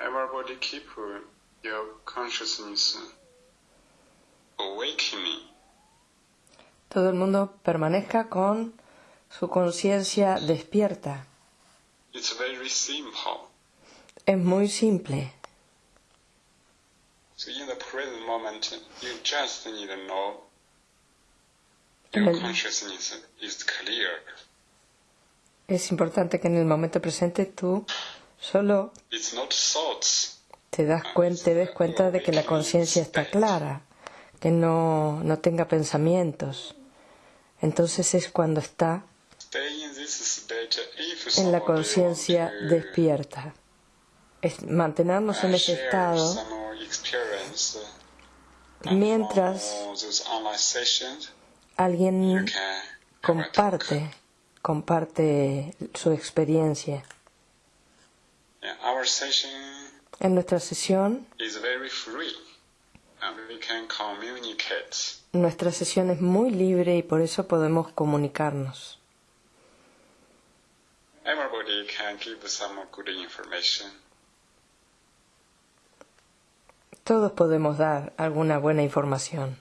Everybody keep your consciousness awakening. Todo el mundo permanezca con su conciencia despierta. It's very simple. Es muy simple. So in the present moment, you just need to know your consciousness is clear. Es importante que en el momento presente tú solo te das cuenta, te des cuenta de que la conciencia está clara, que no, no tenga pensamientos. Entonces es cuando está en la conciencia despierta. Es mantenernos en ese estado mientras alguien comparte, comparte su experiencia. Our session En nuestra sesión, is very free, and we can communicate. nuestra sesión es muy libre y por eso podemos comunicarnos. Everybody can give some good information. Todos podemos dar alguna buena información.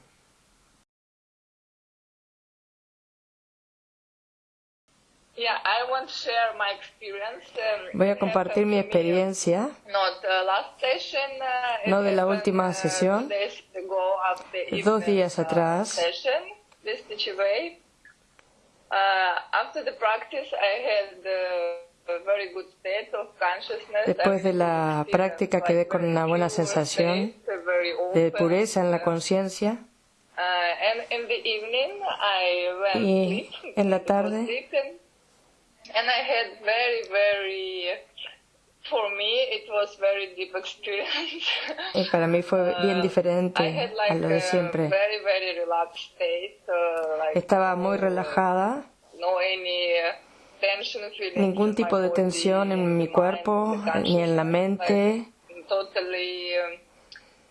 Voy a compartir mi experiencia, Not the last session. uh, No de la última uh, sesión. Dos días uh, atrás. Session, this Way. After the practice, I had a very good state of consciousness. Después de la práctica quedé con una buena sensación de pureza en la conciencia and in the evening, I went Y en la tarde- and I had very, very, for me, it was very deep experience. y para mí fue bien Uh, I diferente had a like lo de a siempre. very, very relaxed state. Uh, like Estaba muy no- relajada, No any uh, tension ningún in tipo de tensión en mi cuerpo ni en la mente. like, totally um,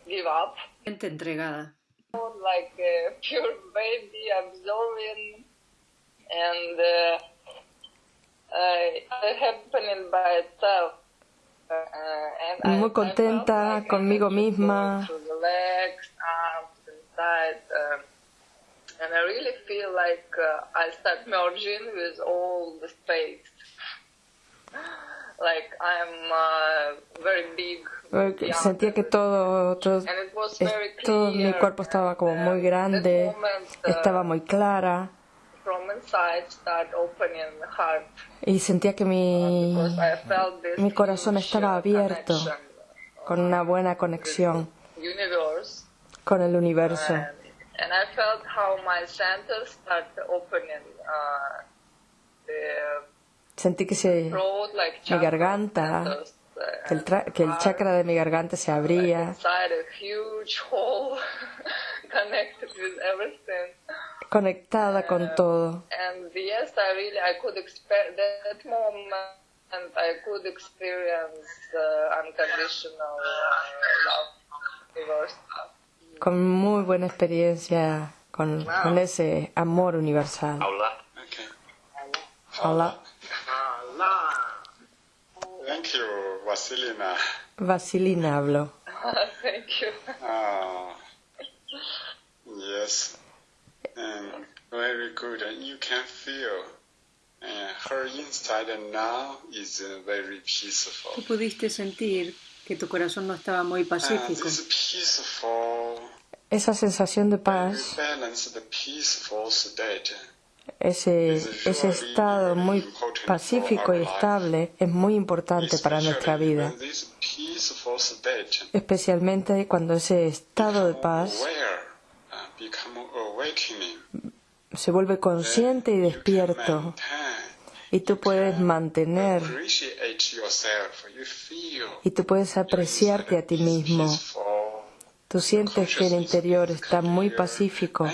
give up. entregada. like a pure baby absorbing and uh, uh, happening by itself. Uh, and I- Muy I contenta conmigo misma. going through the legs, arms, inside, uh, and I really feel like uh, I start merging with all the space. Like I'm uh, very big. Porque beyond Sentía que todo, todo, todo mi cuerpo estaba como muy uh, grande, moment, uh, estaba muy clara y sentía que mi, this mi corazón estaba uh, abierto connection con una buena conexión con el universo. and, and I felt how my centers start opening uh, the Sentí que, se, mi garganta, uh, que el, tra- que el chakra de mi garganta se abría, conectada con todo. con muy buena experiencia con, con ese amor universal. Okay. Hola, Thank you, Vasilina. Vasilina habló. Thank you. Ah, yes. And very good. And you can feel uh, her inside now is uh, very peaceful. Tú pudiste sentir que tu corazón no estaba muy And pacífico. this peaceful, Esa sensación de paz, state ese, ese estado muy pacífico y estable es muy importante para nuestra vida, especialmente cuando ese estado de paz aware, uh, become awakening, se vuelve consciente y despierto. y tú puedes mantener. y tú puedes apreciarte a ti mismo. Tú sientes que el interior está muy pacífico,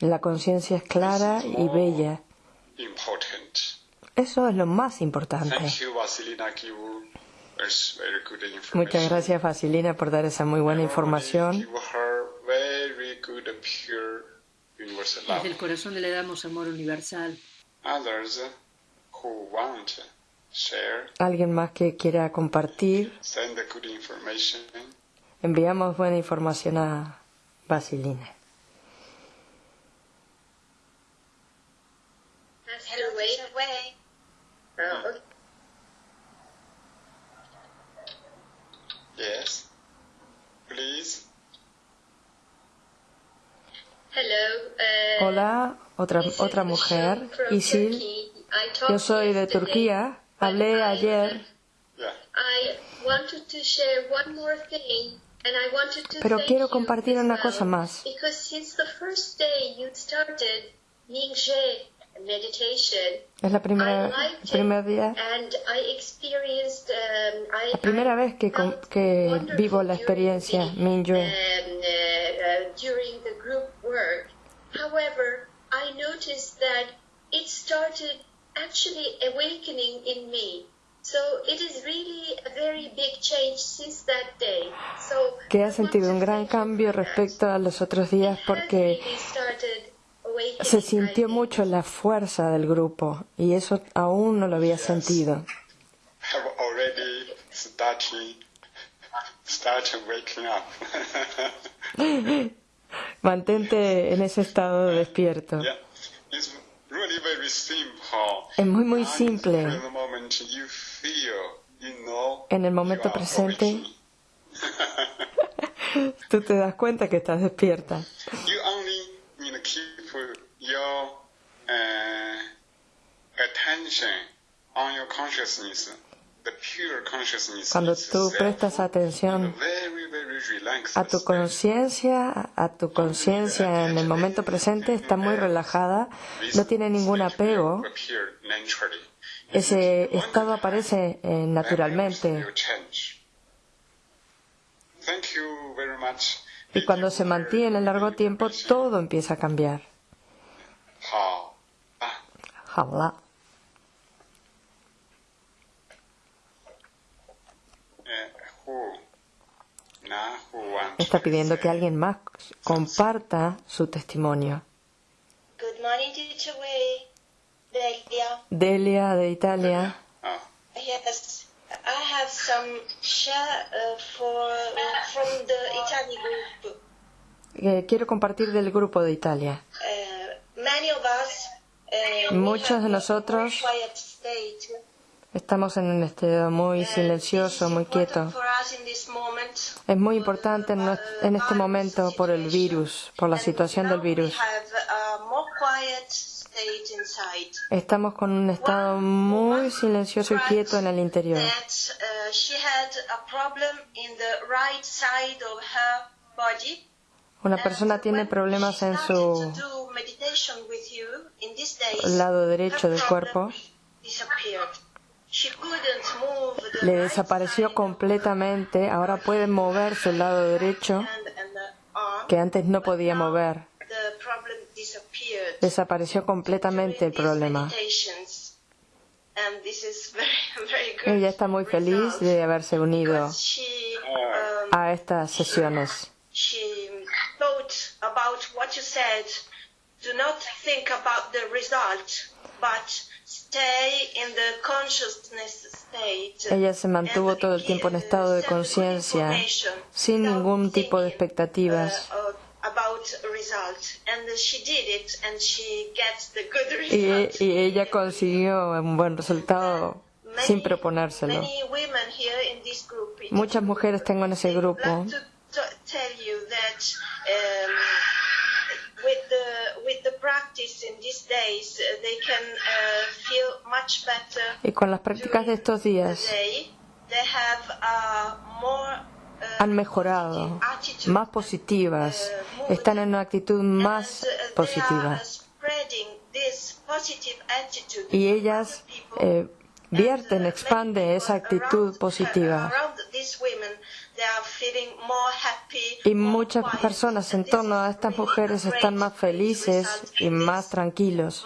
la conciencia es clara y bella. Eso es lo más importante. Muchas gracias, Vasilina, por dar esa muy buena información. Very good, pure, universal love. Desde el corazón le damos amor universal. Others who want share, ¿Alguien más que quiera compartir? send the good information. Enviamos buena información a. Uh, okay. Yes. Please. Hello. Uh, Hola, otra, otra mujer, Isil. Yo soy de Turquía. Hablé ayer, Yeah. I wanted to share one more thing, and I wanted to pero quiero compartir una cosa más. Es la primera, el primer día. Um, la primera vez que, que vivo la during experiencia the, Mingyue. Work. However, I noticed that it started actually awakening in me. So it is really a very big change since that day. So que I ha sentido un gran cambio respecto a los otros días porque se I sintió mucho la fuerza del grupo y eso aún no lo había sentido. Mantente en ese estado despierto. very simple. Es muy, muy simple. En el momento presente. Tú te das cuenta que estás despierta. Cuando tú prestas atención a tu conciencia, a tu conciencia en el momento presente está muy relajada, no tiene ningún apego. Ese estado aparece eh, naturalmente. Y cuando se mantiene en largo tiempo, todo empieza a cambiar. Está pidiendo que alguien más comparta su testimonio. Good morning, teacher Wei. Delia. Delia de Italia. Ah, Yes, I have some share uh, for from the Italian group. Eh, quiero compartir del grupo de Italia. Uh, many of us. Uh, Muchos de nosotros. Estamos en un estado muy Uh, silencioso, muy quieto. Es muy importante en, en este momento por el virus, por la situación del virus. Estamos con un estado muy silencioso y quieto en el interior. Uh. Una persona tiene problemas en su lado derecho del cuerpo. Le desapareció completamente. Ahora puede mover su lado derecho que antes no podía mover. Desapareció completamente el problema. Ella está muy feliz de haberse unido a estas sesiones. Ella se mantuvo todo el tiempo en estado de conciencia, sin ningún tipo de expectativas. Uh, good Y, y ella consiguió un buen resultado sin proponérselo. Muchas mujeres tengo en ese grupo. Y con las prácticas de estos días uh, han mejorado, más positivas, están en una actitud más uh, positiva. are spreading this positive attitude Y ellas eh, vierten, uh, expanden many esa actitud positiva. Y muchas personas en torno a estas mujeres están más felices y más tranquilos.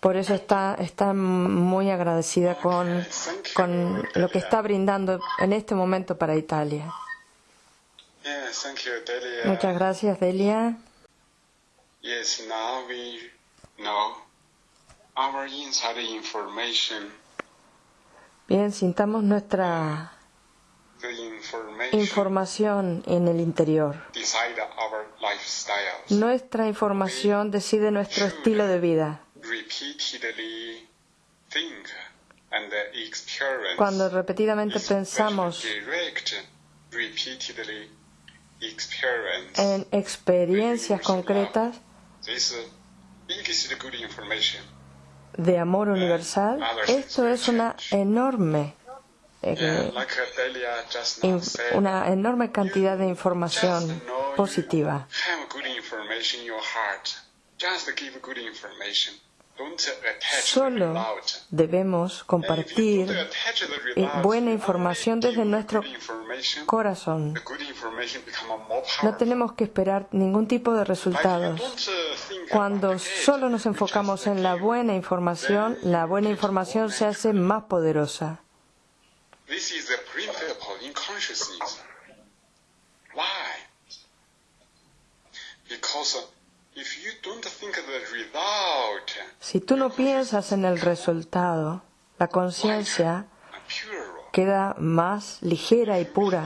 Por eso está, está muy agradecida con, con lo que está brindando en este momento para Italia. Muchas gracias, Delia. Bien, sintamos nuestra información en el interior. Nuestra información decide nuestro estilo de vida. Cuando repetidamente pensamos en experiencias concretas de amor universal, esto es una enorme, eh, una enorme cantidad de información positiva. Solo debemos compartir eh, buena información desde nuestro corazón. No tenemos que esperar ningún tipo de resultados. uh, think Cuando solo nos enfocamos en la buena información, la buena información se hace más poderosa. This is the principle in consciousness. Why? Because uh, if you don't think the result, Si tú no piensas en el resultado, la conciencia queda más ligera y pura.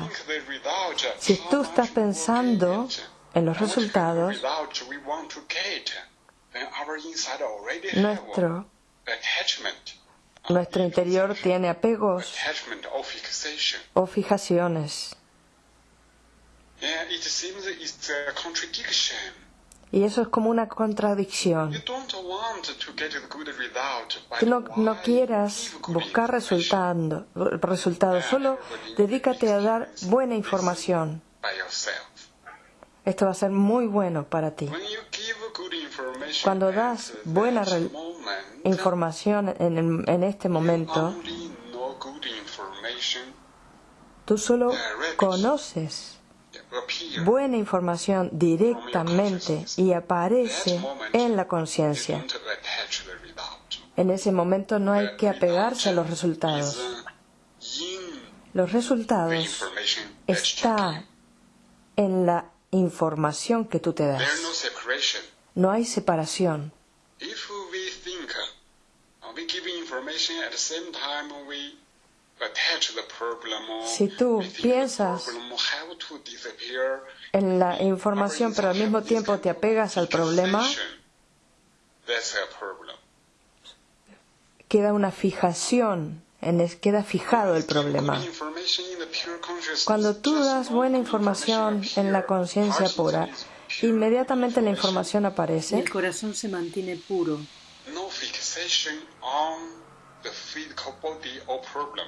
result, Si tú estás pensando en los resultados, nuestro, nuestro interior tiene apegos o fijaciones. Y eso es como una contradicción. Tú no, no quieras buscar resultado, resultados, solo dedícate a dar buena información. Esto va a ser muy bueno para ti. When you give good information Cuando das buena información en, en este momento, tú solo conoces buena información directamente y aparece en la conciencia. En ese momento no hay que apegarse a los resultados. Los resultados están en la información que tú te das. No hay separación. Si tú piensas En la información, pero al mismo tiempo te apegas al problema, queda una fijación, en es- queda fijado el problema. Cuando tú das buena información en la conciencia pura, inmediatamente la información Y aparece el corazón se mantiene puro. No fixation on the physical body or problem.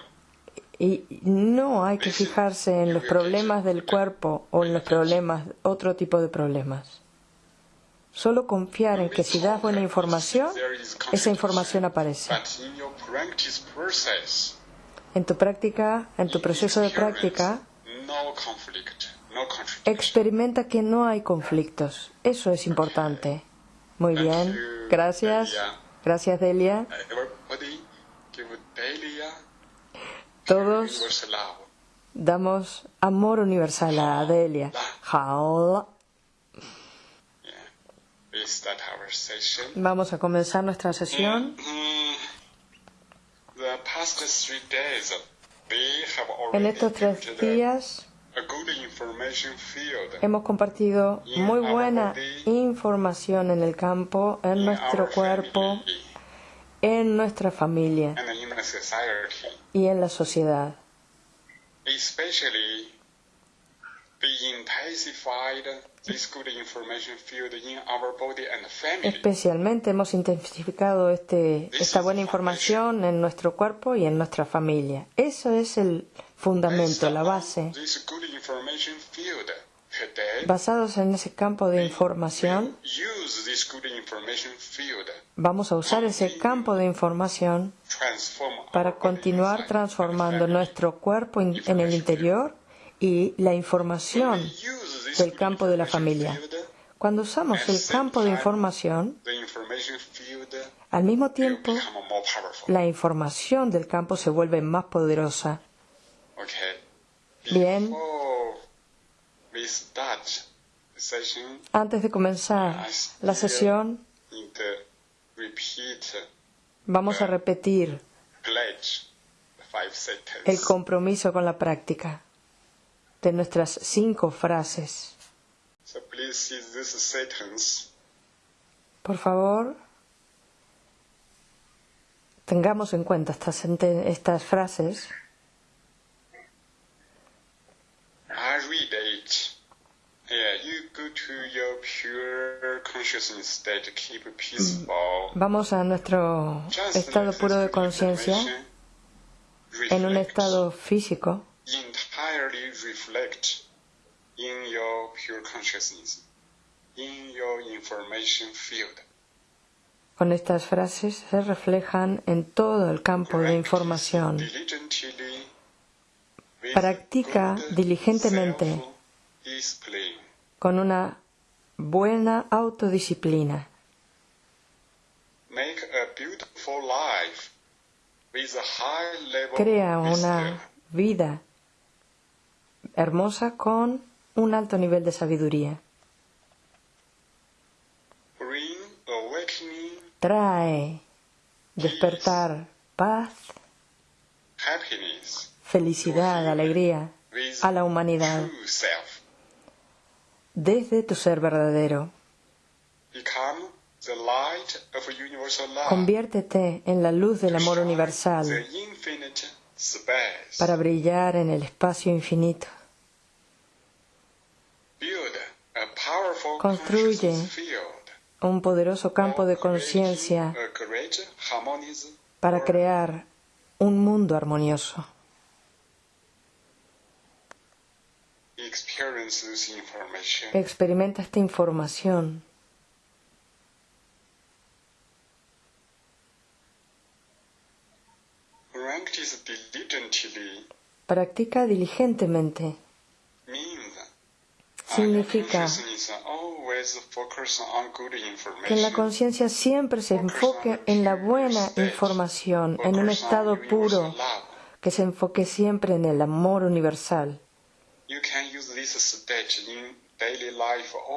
y no hay que fijarse en los problemas del cuerpo o en los problemas, otro tipo de problemas. Solo confiar en que si das buena información, esa información aparece. But in your practice process, En tu práctica, en tu proceso de práctica, experimenta que no hay conflictos. Eso es importante. Muy bien. Gracias. Gracias, Delia. Delia Todos damos amor universal a Delia. Vamos a comenzar nuestra sesión. Mm, have En estos tres días a good information field hemos compartido muy buena información en el campo, en nuestro cuerpo, en nuestra familia y en la sociedad. Especialmente hemos intensificado este, esta buena información en nuestro cuerpo y en nuestra familia. Eso es el fundamento, la base. Basados en ese campo de información, vamos a usar ese campo de información para continuar transformando nuestro cuerpo en el interior y la información del campo de la familia. Cuando usamos el campo de información, al mismo tiempo la información del campo se vuelve más poderosa. Bien. Antes de comenzar la sesión, vamos a repetir el compromiso con la práctica de nuestras cinco frases. So please see this sentence. Por favor, tengamos en cuenta estas, estas frases. I read it. Yeah, you go to your pure consciousness state, keep peaceful. Vamos a nuestro estado puro de conciencia en un estado físico entirely reflect in your pure consciousness, in your information field. con estas frases se reflejan en todo el campo de información. Practica diligentemente con una buena autodisciplina. Crea una vida hermosa con un alto nivel de sabiduría. Trae despertar, paz, felicidad, alegría a la humanidad. Desde tu ser verdadero. Conviértete en la luz del amor universal para brillar en el espacio infinito. Construye. Un poderoso campo de conciencia harmonious para crear un mundo armonioso. Experimenta esta información. Practica diligentemente. Significa information. que la conciencia siempre se enfoque en la buena información, en un estado puro, que se enfoque siempre en el amor universal.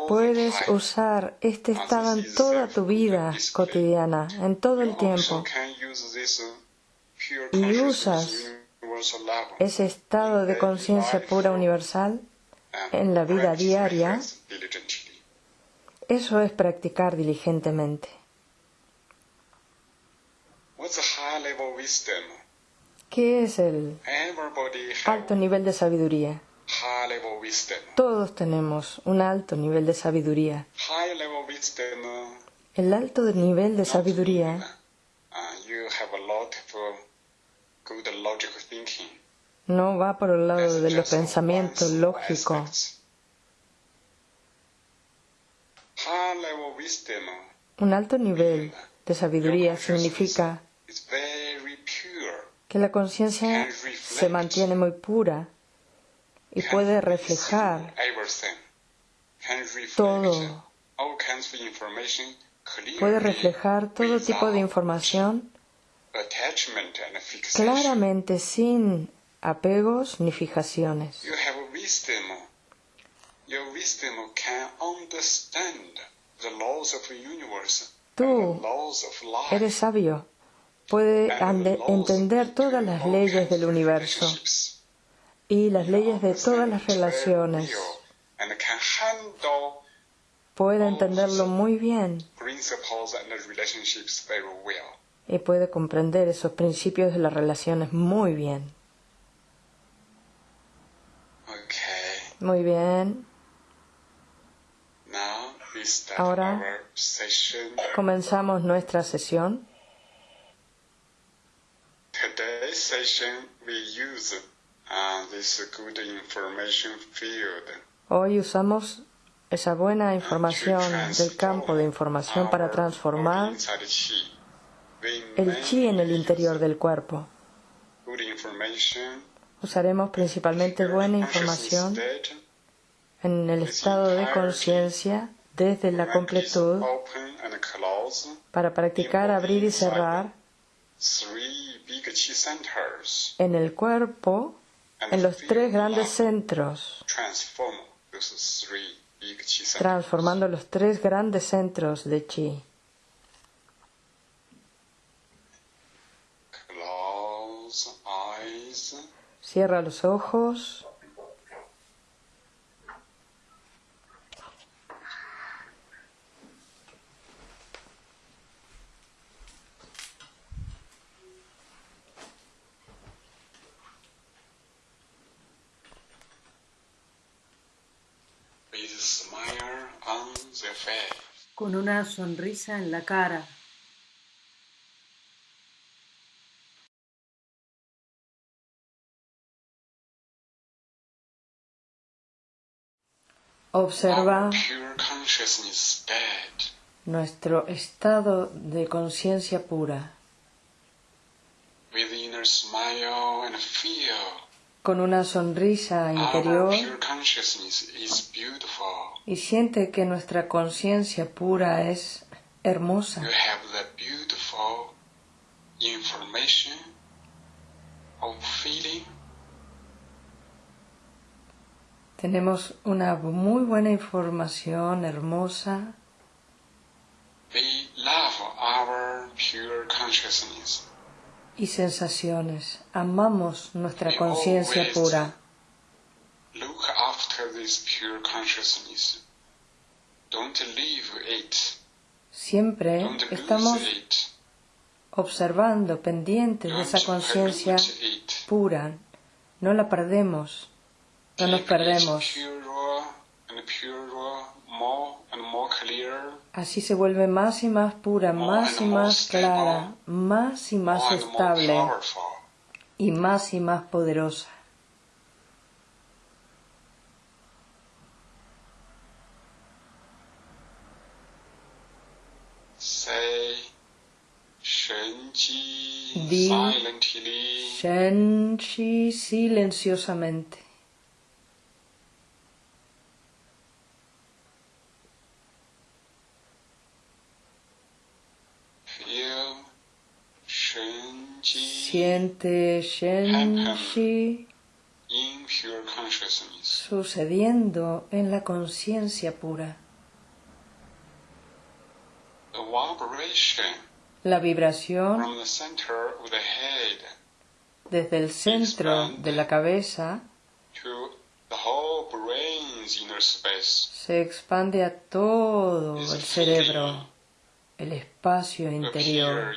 Puedes usar este estado en toda tu vida cotidiana, en todo el tiempo. pure Y usas Ese estado de conciencia pura universal en la vida diaria. Eso es practicar diligentemente. ¿Qué es el alto nivel de sabiduría? Todos tenemos un alto nivel de sabiduría. El alto nivel de sabiduría no va por el lado de los pensamientos lógicos. wisdom Un alto nivel de sabiduría significa que la conciencia se mantiene muy pura y puede reflejar todo. puede reflejar todo tipo de información claramente sin apegos ni fijaciones. You have wisdom. Your wisdom can understand the laws of the universe Tú. Eres sabio. Puede entender todas las leyes del universo y las leyes de todas las relaciones. Puede entenderlo muy bien y puede comprender esos principios de las relaciones muy bien. Okay. Muy bien. Ahora-. Comenzamos nuestra sesión. Uh, Hoy usamos esa buena información del campo de información para transformar el chi en el interior del cuerpo. Usaremos principalmente buena información en el estado de conciencia desde la completud para practicar abrir y cerrar en el cuerpo en los tres grandes centros, transformando los tres grandes centros de chi. Cierra los ojos. con una sonrisa en la cara. Observa nuestro estado de conciencia pura. Con una sonrisa interior. y siente que nuestra conciencia pura es hermosa. You have the beautiful information of feeling Tenemos una muy buena información hermosa We love our pure consciousness. y sensaciones. Amamos nuestra conciencia pura. Look after this pure consciousness. Don't leave it. Siempre Don't estamos it. observando, pendientes de esa conciencia pura. No la perdemos, no nos perdemos. Así se vuelve más y más pura, más y más clara, más y más estable y más y más poderosa. Di- silently. Shenshi silenciosamente. Feel Shenji Siente consciousness. sucediendo en la conciencia pura. La vibración desde el centro de la cabeza to the whole brain's inner space. se expande a todo el cerebro, el espacio interior.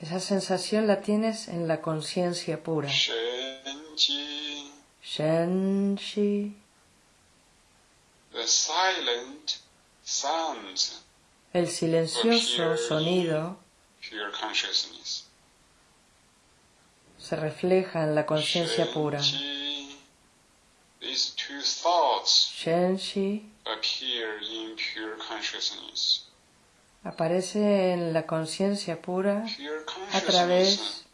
Esa sensación la tienes en la conciencia pura. Shenji, Shenshi, the silent sounds, el silencioso sonido pure consciousness. se refleja en la conciencia pura. These two thoughts Shenshi appear in pure consciousness. Aparece en la conciencia pura a través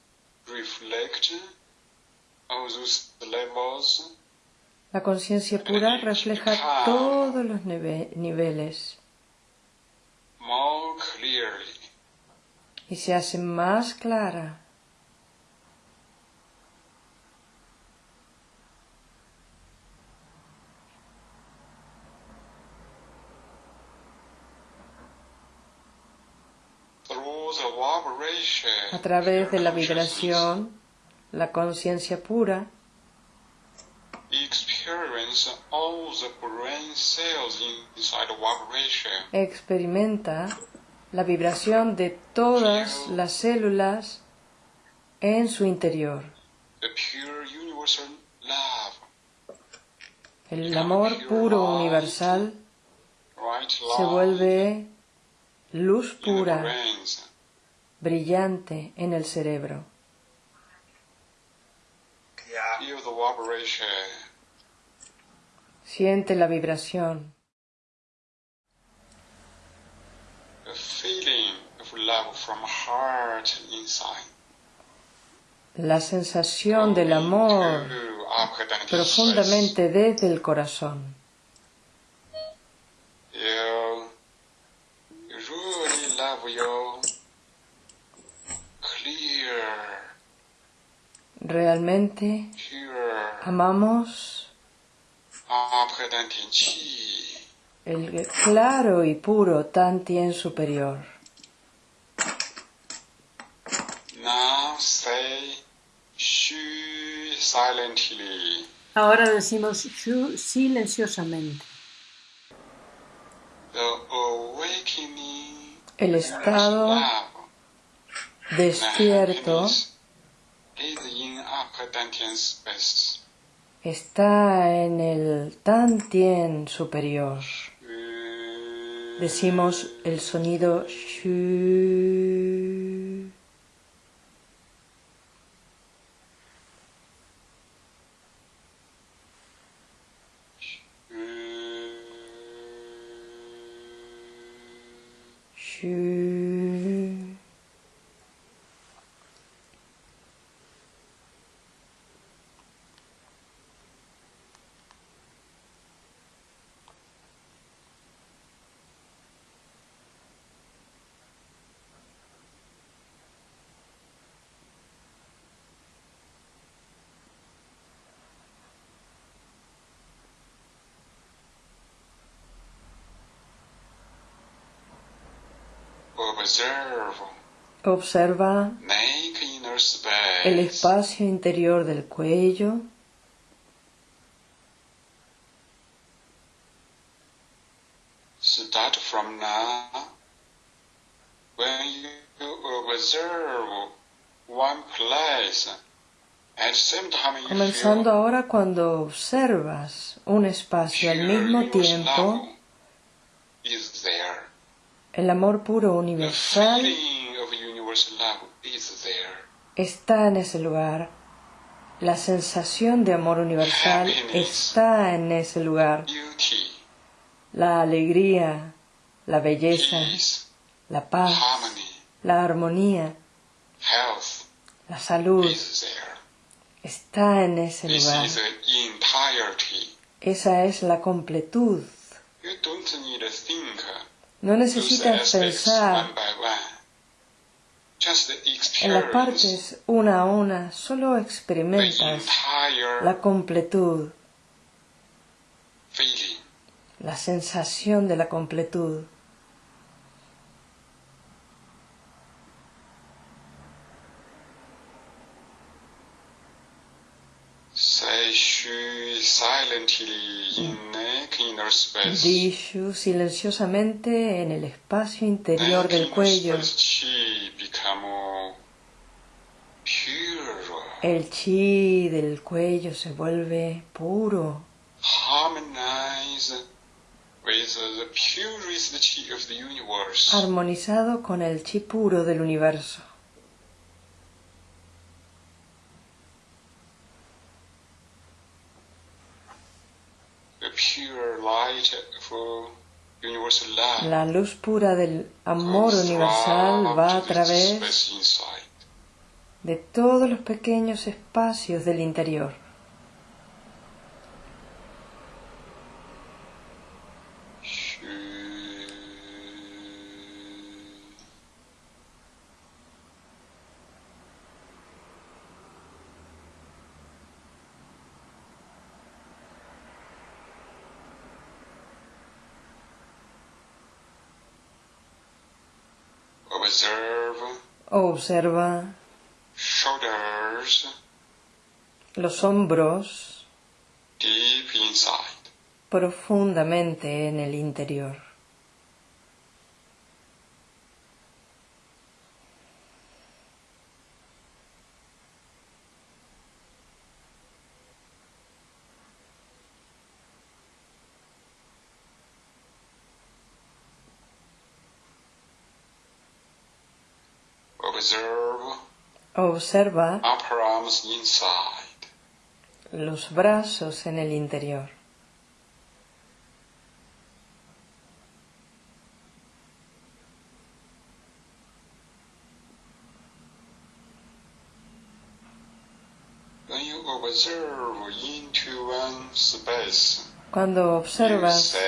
La conciencia pura refleja todos los nive- niveles y se hace más clara. A través de la vibración, la conciencia pura experimenta la vibración de todas las células en su interior. El amor puro universal se vuelve luz pura. Brillante en el cerebro. Siente la vibración, la sensación del amor profundamente desde el corazón. You, you really love your clear, Realmente amamos el claro y puro superior. Say Shu silently. Ahora decimos shu silenciosamente. El estado despierto está en el Tantien superior. Decimos el sonido. Shu. Observe Observa el espacio interior del cuello. Start from now. When you observe one place, at same time you Comenzando feel ahora cuando observas un espacio al mismo tiempo, is there. El amor puro universal está en ese lugar. La sensación de amor universal está en ese lugar. La alegría, la belleza, la paz, la armonía, la salud está en ese lugar. Esa es la completud. No necesitas pensar en las partes una a una, solo experimentas la completud, la sensación de la completud. Say shu silently in naked inner space. Dishu silenciosamente en el espacio interior del cuello. El chi del cuello se vuelve puro, harmonize with the purest chi of the universe. armonizado con el chi puro del universo. The pure light for universal love. La luz pura del amor universal va a través de todos los pequeños espacios del interior. Shu. Observe Observa los hombros profundamente en el interior. Observe Observa los brazos en el interior. Cuando observas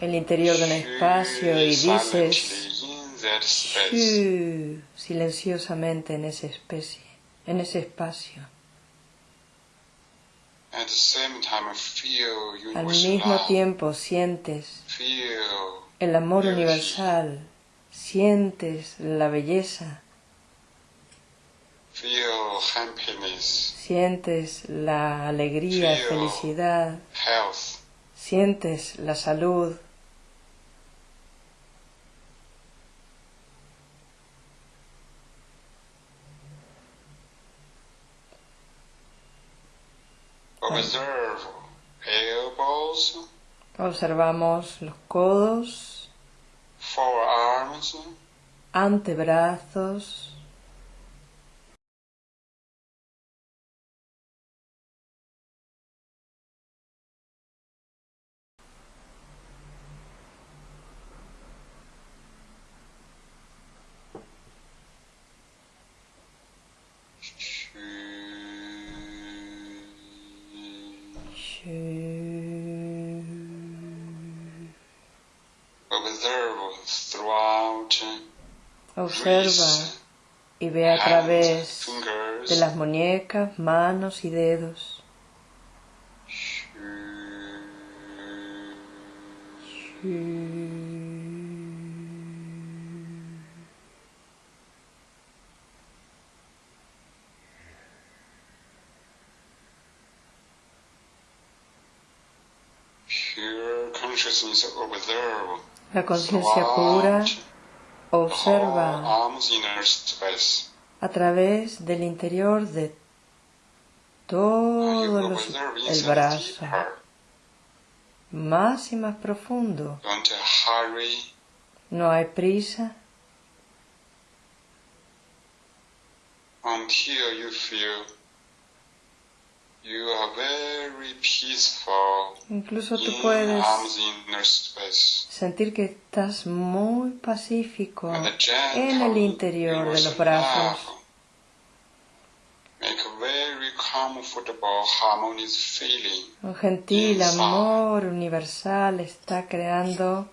el interior de un espacio y "Shu dices silenciosamente en esa especie, en ese espacio. At the same time, feel Al mismo tiempo sientes el amor universal, sientes la belleza, feel sientes la alegría, Feel. felicidad, health, sientes la salud, observamos los codos, forearms, antebrazos, observa y ve a través de las muñecas, manos y dedos. La conciencia pura observa a través del interior de todo los- el brazo, más y más profundo. No hay prisa until you feel you are very peaceful Incluso tú puedes sentir que estás muy pacífico en el interior de los brazos. love Make a very comfortable, harmonious feeling. Un gentil amor universal está creando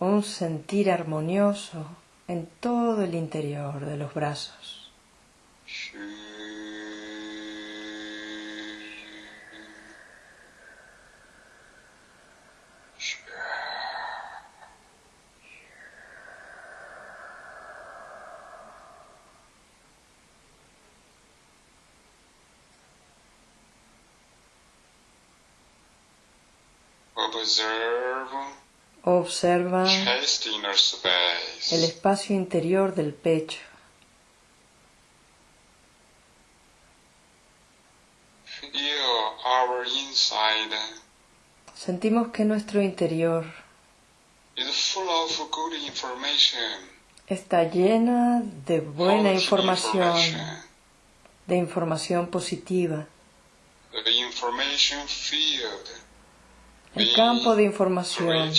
un sentir armonioso en todo el interior de los brazos. Observa el espacio interior del pecho. Sentimos que nuestro interior is full of good information. está llena de buena información, de información positiva. El campo de información.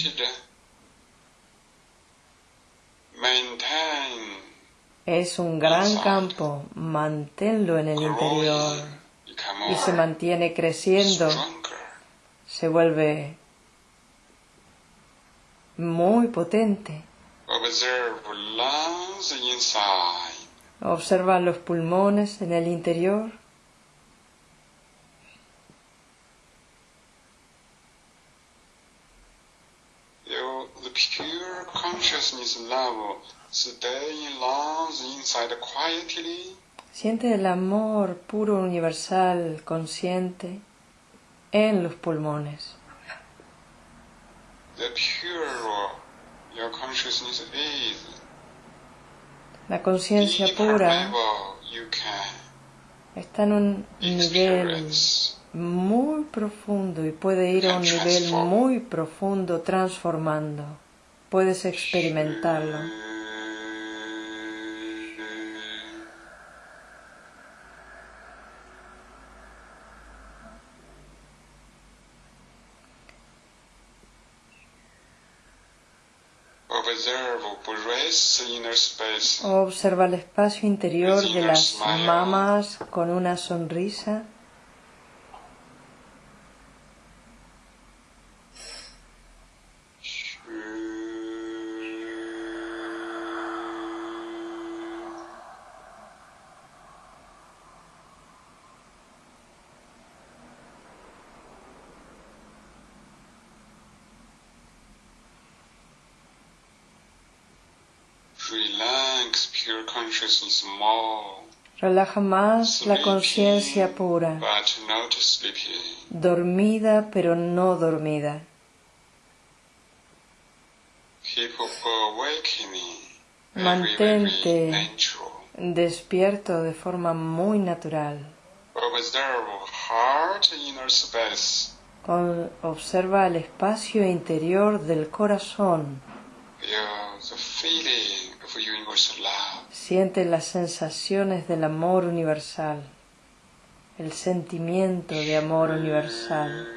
Es un gran campo, manténlo en el interior. Y se mantiene creciendo, se vuelve muy potente. Observa los pulmones en el interior. You, the pure consciousness level stay in lungs inside quietly. Siente el amor puro, universal, consciente en los pulmones. The pure your consciousness is. La conciencia pura está en un nivel muy profundo y puede ir a un nivel muy profundo transformando. Puedes experimentarlo. Space. Observa el espacio interior de las mamas con una sonrisa. Relax pure consciousness more. Relaja más la conciencia pura, dormida pero no dormida. Mantente. Despierto de forma muy natural. Observa el espacio interior del corazón. Siente las sensaciones del amor universal, el sentimiento de amor universal.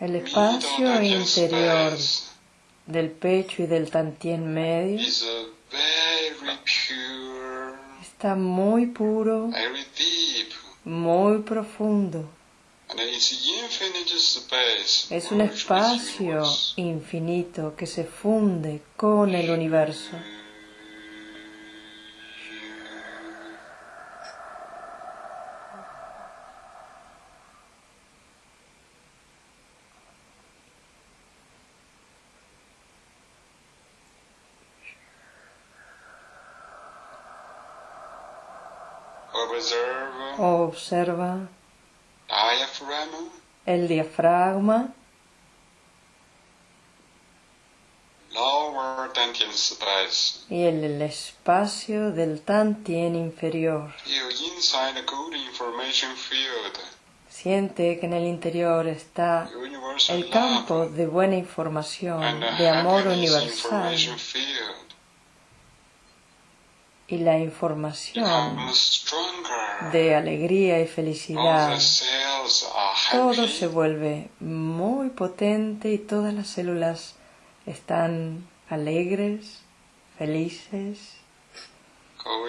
El espacio interior del pecho y del tantien medio está muy puro, muy profundo. Es un espacio infinito que se funde con el universo. Observe Observa el diafragma, lower dantian space. y el, el espacio del tantien inferior. Siente que en el interior está el campo de buena información, de amor universal. Y la información de alegría y felicidad. Todo se vuelve muy potente y todas las células están alegres, felices. Uh.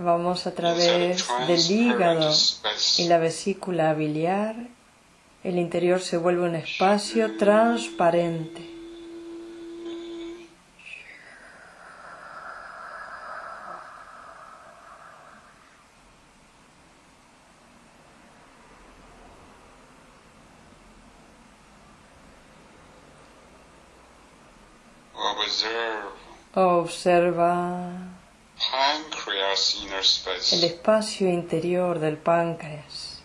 Vamos a través del hígado y la vesícula biliar. El interior se vuelve un espacio transparente. Observe Observa el espacio interior del páncreas.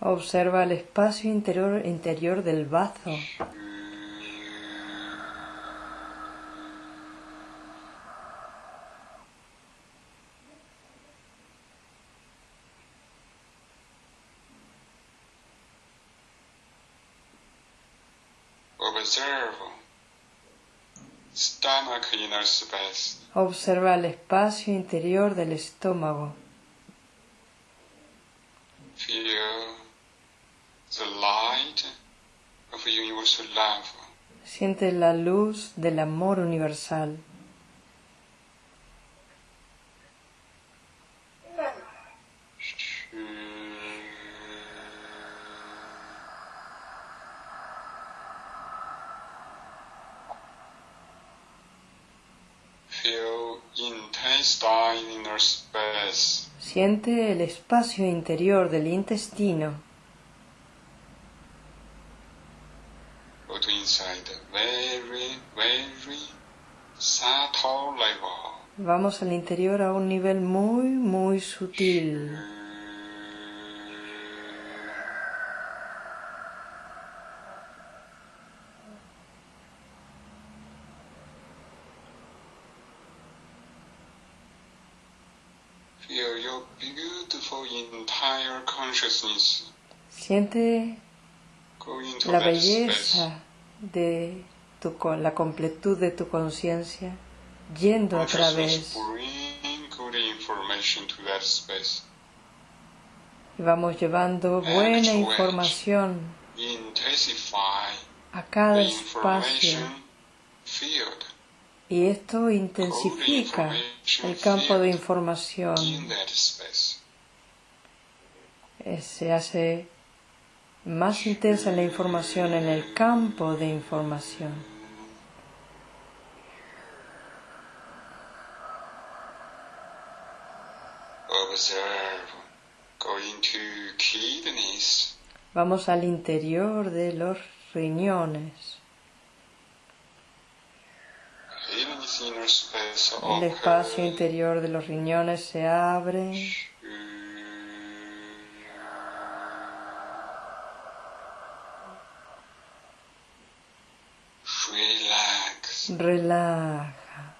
Observa el espacio interior, interior del bazo. Observe stomach inner space. Observa el espacio interior del estómago. Siente la luz del amor universal. Feel intestine inner space. Siente el espacio interior del intestino. Go to inside very, very subtle level. Vamos al interior a un nivel muy, muy sutil. Feel your beautiful entire consciousness Siente la belleza de tu, co- la completud de tu conciencia yendo a través. y vamos llevando buena información Intensify a cada espacio Y esto intensifica el campo de información. Eh, Se hace más intensa la información en el campo de información. Vamos al interior de los riñones. kidneys inner space El espacio interior de los riñones se abre. Relaja.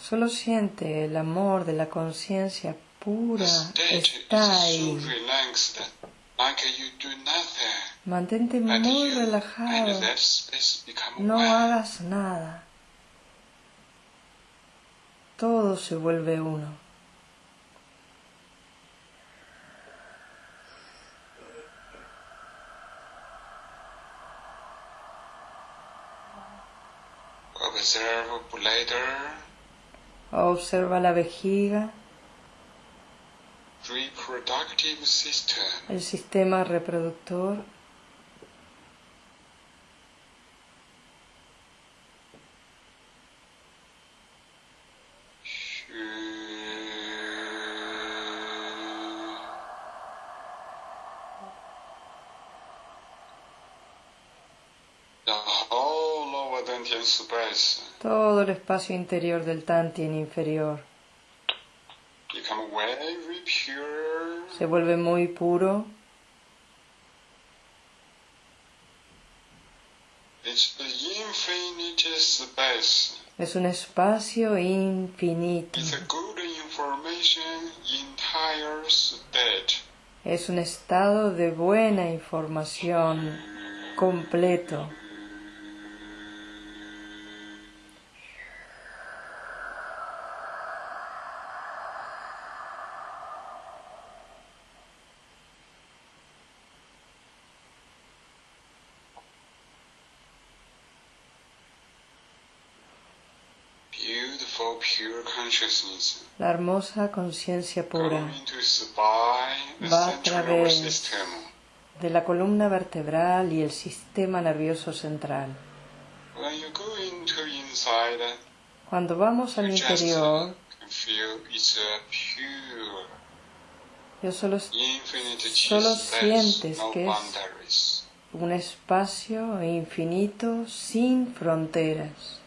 Solo siente el amor de la conciencia pura. Está ahí. Mantente muy relajado. No hagas nada. Todo se vuelve uno. Observa la vejiga. El sistema reproductor. Todo el espacio interior del Tantien inferior become very pure. Se vuelve muy puro. Es un espacio infinito. Es un estado de buena información completo. Beautiful pure consciousness. La hermosa conciencia pura Va a través de la columna vertebral y el sistema nervioso central. Cuando vamos al interior, yo solo sientes que es- un espacio infinito sin fronteras.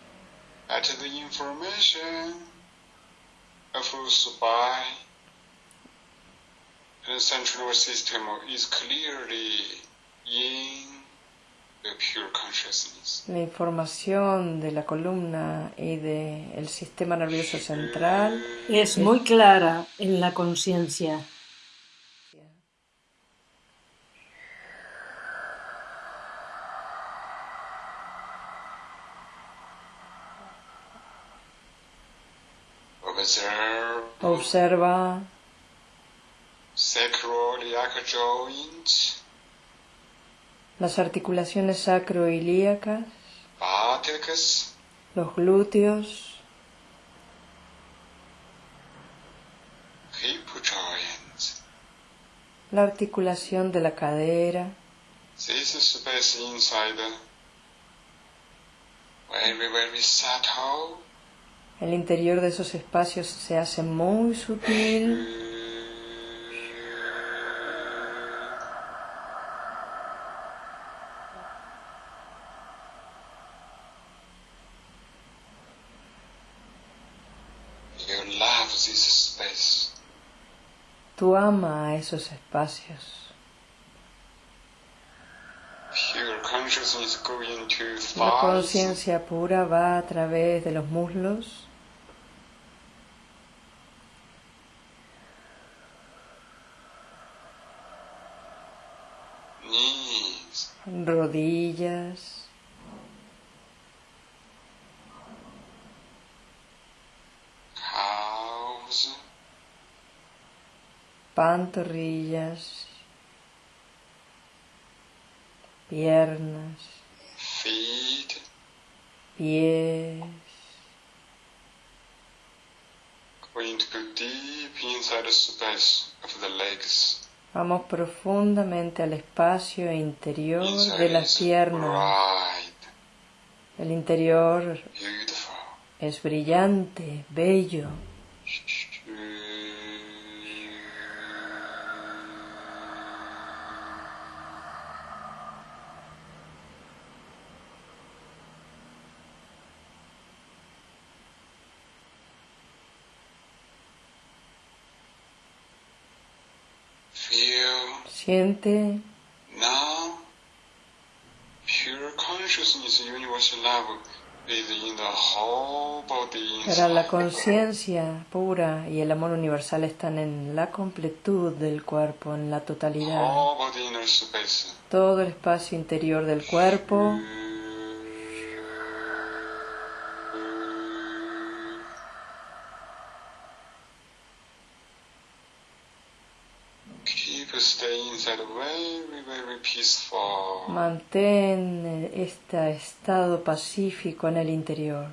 At the information of spine and central nervous system is clearly in the pure consciousness. La información de la columna y del sistema nervioso central Es muy clara en la conciencia. Observe observa. Las articulaciones sacroilíacas, buttocks, los glúteos, la articulación de la cadera, This space inside very very subtle. El interior de esos espacios se hace muy sutil, tú ama a esos espacios. La conciencia pura va a través de los muslos, rodillas, calves, pantorrillas, piernas, feet, pies. going to go deep inside the space of the legs. Vamos profundamente al espacio interior de las piernas. El interior es brillante, bello. Feel Siente now pure consciousness universal love is in the whole body Ahora la conciencia pura y el amor universal están en la completud del cuerpo, en la totalidad. Todo el espacio interior del cuerpo. Keep stay inside very, very peaceful. Mantén este estado pacífico en el interior.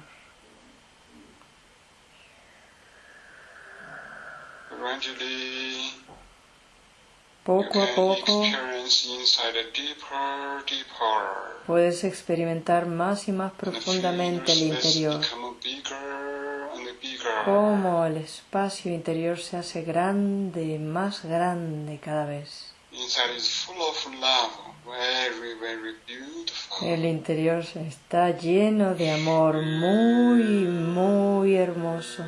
Poco a poco puedes experimentar más y más profundamente el interior. Cómo el espacio interior se hace grande, más grande cada vez. Inside is full of love, very, very beautiful. El interior está lleno de amor, muy, muy hermoso.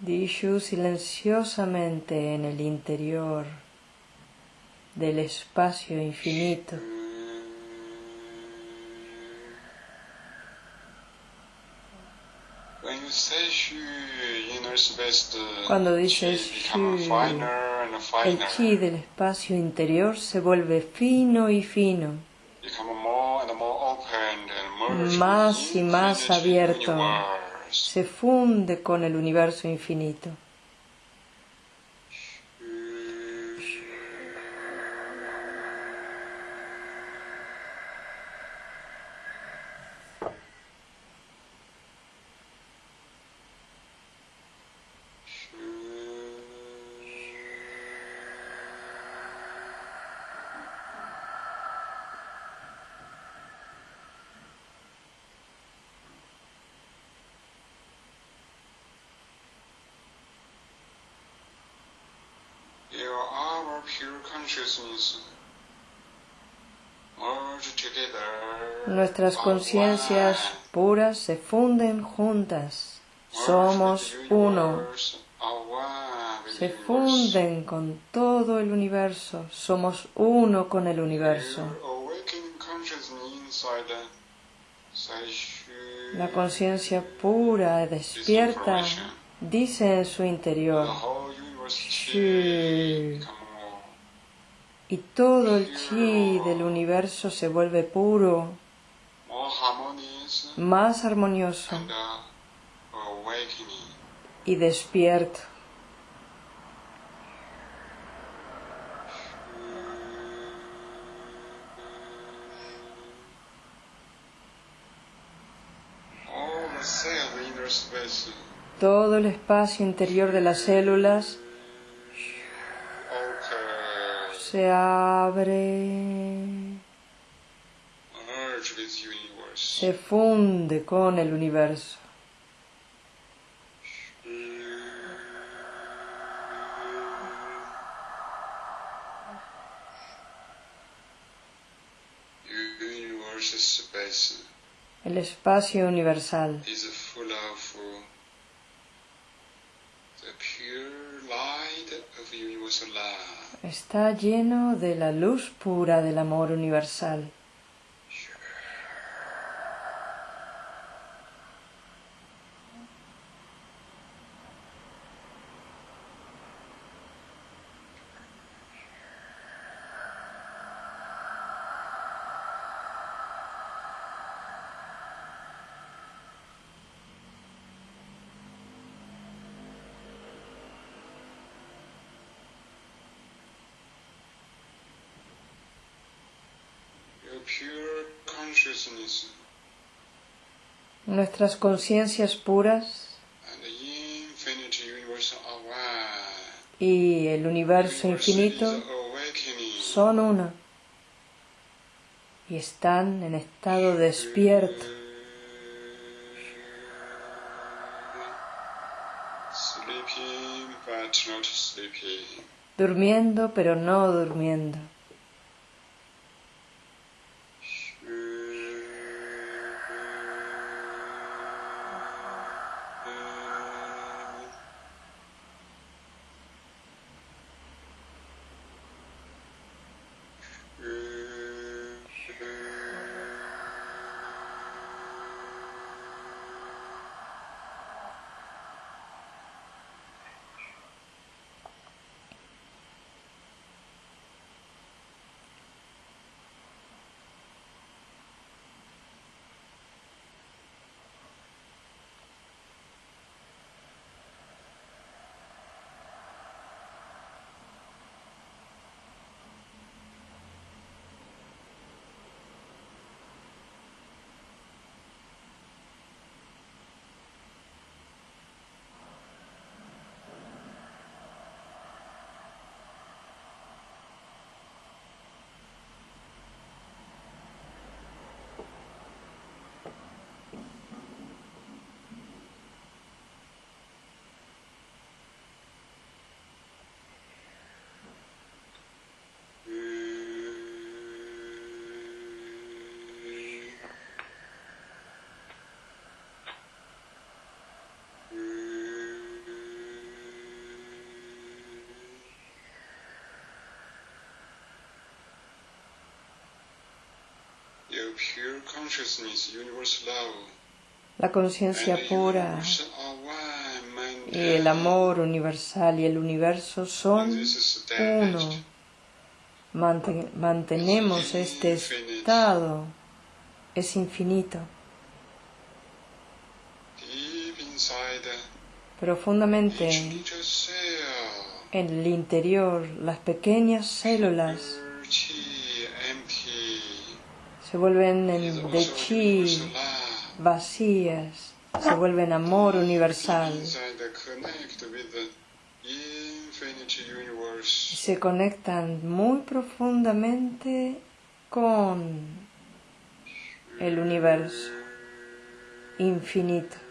Dishu silenciosamente en el interior del espacio infinito. The Cuando dices El chi del espacio interior se vuelve fino y fino, Más y más abierto. se funde con el universo infinito. Your our Nuestras conciencias puras se funden juntas. Somos uno. Se funden con todo el universo. Somos uno con el universo. Saishu La conciencia pura, despierta, dice en su interior universe Shu. chi become more Y todo el chi del universo se vuelve puro, más armonioso y despierto. Todo el espacio interior de las células se abre, se funde con el universo. El espacio universal. The pure light of universal love. Está lleno de la luz pura del amor universal. pure consciousness Nuestras conciencias puras. Aware y el universo infinito son uno y están en estado despierto. Durmiendo pero no durmiendo. Your pure consciousness, universal love, La conciencia pura aware y el amor universal y el universo son uno. mantenemos este estado, es infinito. Inside Profundamente en el interior, las pequeñas células se vuelven de chi vacías, se vuelven amor universal se conectan muy profundamente con el universo infinito.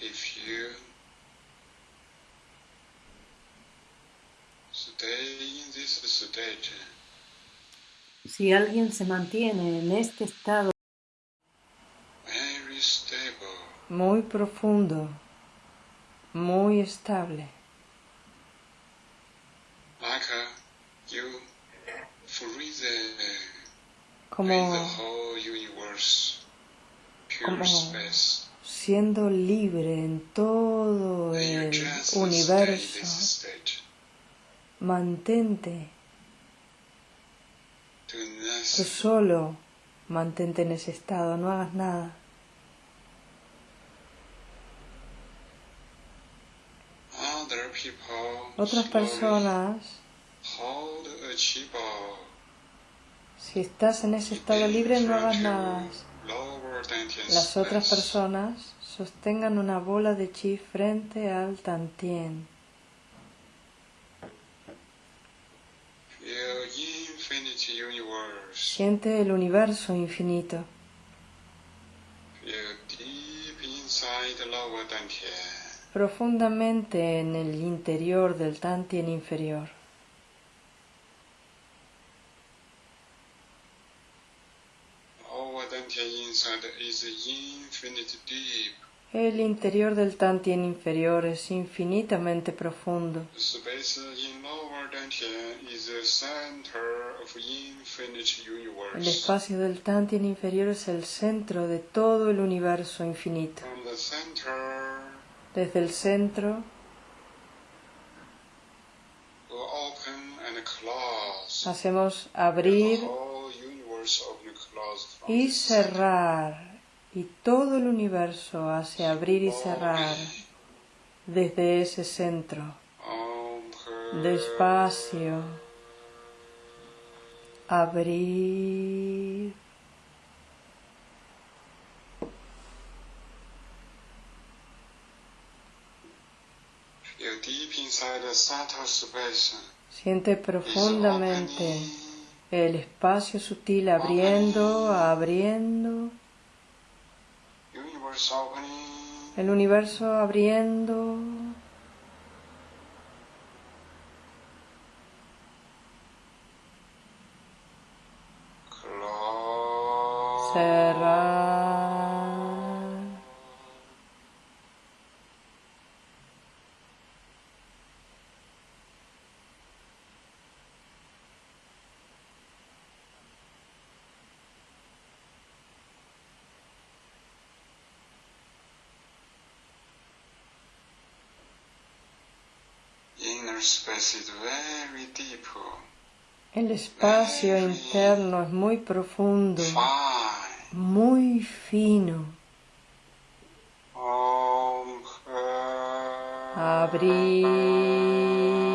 If you stay in this state, Si alguien se mantiene en este estado very stable, muy profundo, muy estable, like you free the, como free the whole universe, pure como space. Siendo libre en todo el universo. Mantente, tú solo mantente en ese estado, no hagas nada. Otras personas, si estás en ese estado libre, no hagas nada. Las otras personas sostengan una bola de chi frente al tantien. Siente el universo infinito. Profundamente en el interior del Tantien inferior. Lower dantian inside is infinite deep. El interior del Tantien inferior es infinitamente profundo. El espacio del Tantien inferior es el centro de todo el universo infinito. Desde el centro hacemos abrir y cerrar. Y todo el universo hace abrir y cerrar desde ese centro. Despacio. Abrir. Siente profundamente. El espacio sutil abriendo, abriendo. El universo abriendo. Cerrar. El espacio interno es muy profundo, muy fino. Abrir.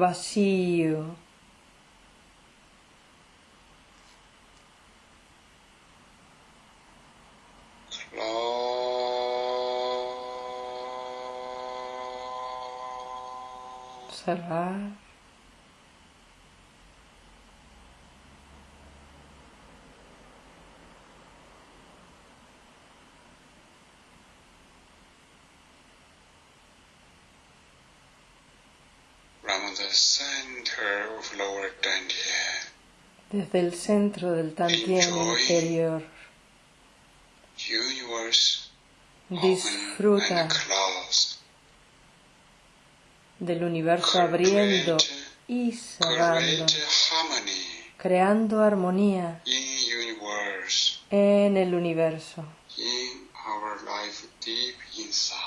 Vacío. Close. Cerrar. From the center of lower dantian, Desde el centro del Tantien interior. Disfruta del universo abriendo y cerrando, creando armonía en el universo,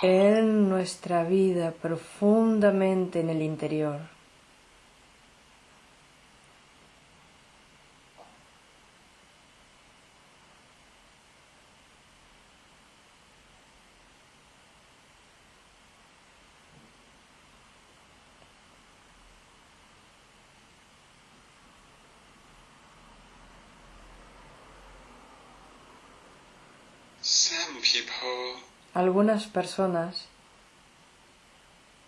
en nuestra vida profundamente en el interior. Some people, Algunas personas,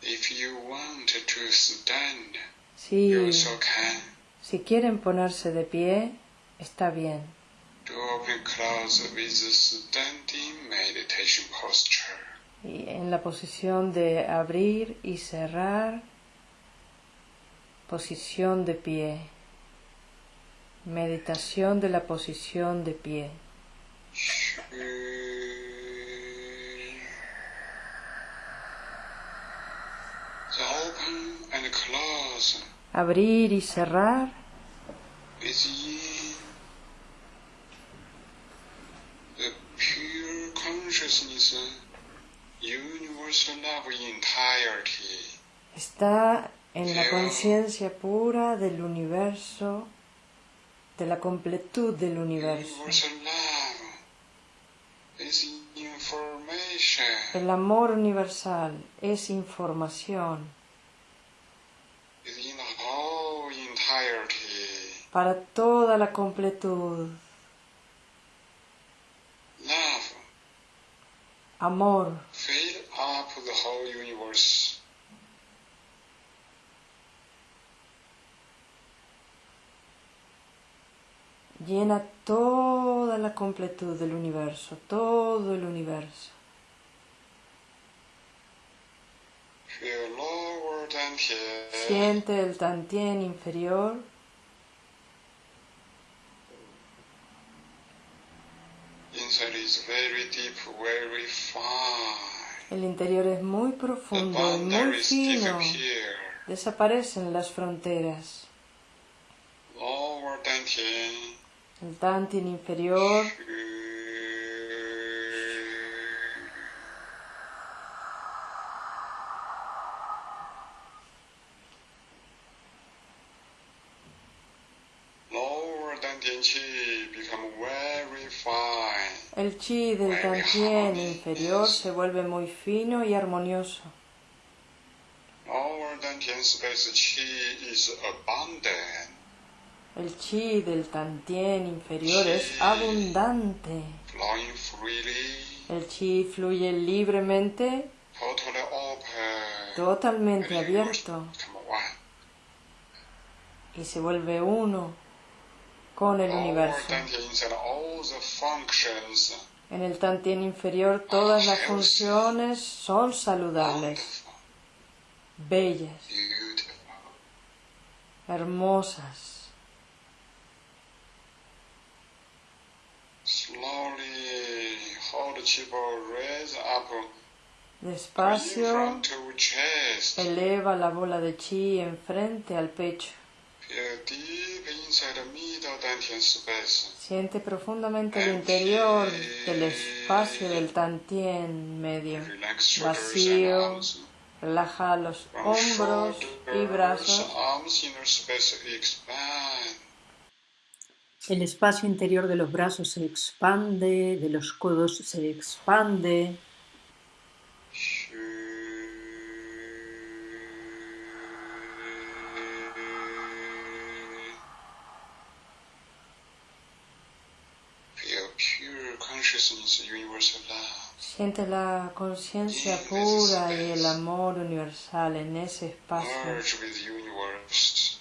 if you want to stand, si, you also can. si quieren ponerse de pie, está bien. Y en la posición de abrir y cerrar, posición de pie. Meditación de la posición de pie. The Abrir y cerrar. Is in the pure consciousness, universal love entirety. está en la conciencia pura del universo, de la completud del universo. El amor universal es información para toda la completud. Amor. Llena toda la completud del universo, todo el universo. Siente el tantien inferior. El interior es muy profundo y muy fino. Desaparecen las fronteras. El tantien inferior Lower dantian chi become very fine. El chi del tantien inferior se vuelve muy fino y armonioso. El chi del tantien inferior es abundante. El chi fluye libremente, totally open, totalmente abierto. Y se vuelve uno con el universo. En el tantien inferior todas las funciones son saludables, bellas, hermosas. Despacio eleva la bola de chi enfrente al pecho. Siente profundamente el interior del espacio del tantien medio. Vacío. arms. Relaja los hombros y brazos. El espacio interior de los brazos se expande, de los codos se expande. Feel pure consciousness, universal love. Siente la conciencia pura y el amor universal en ese espacio,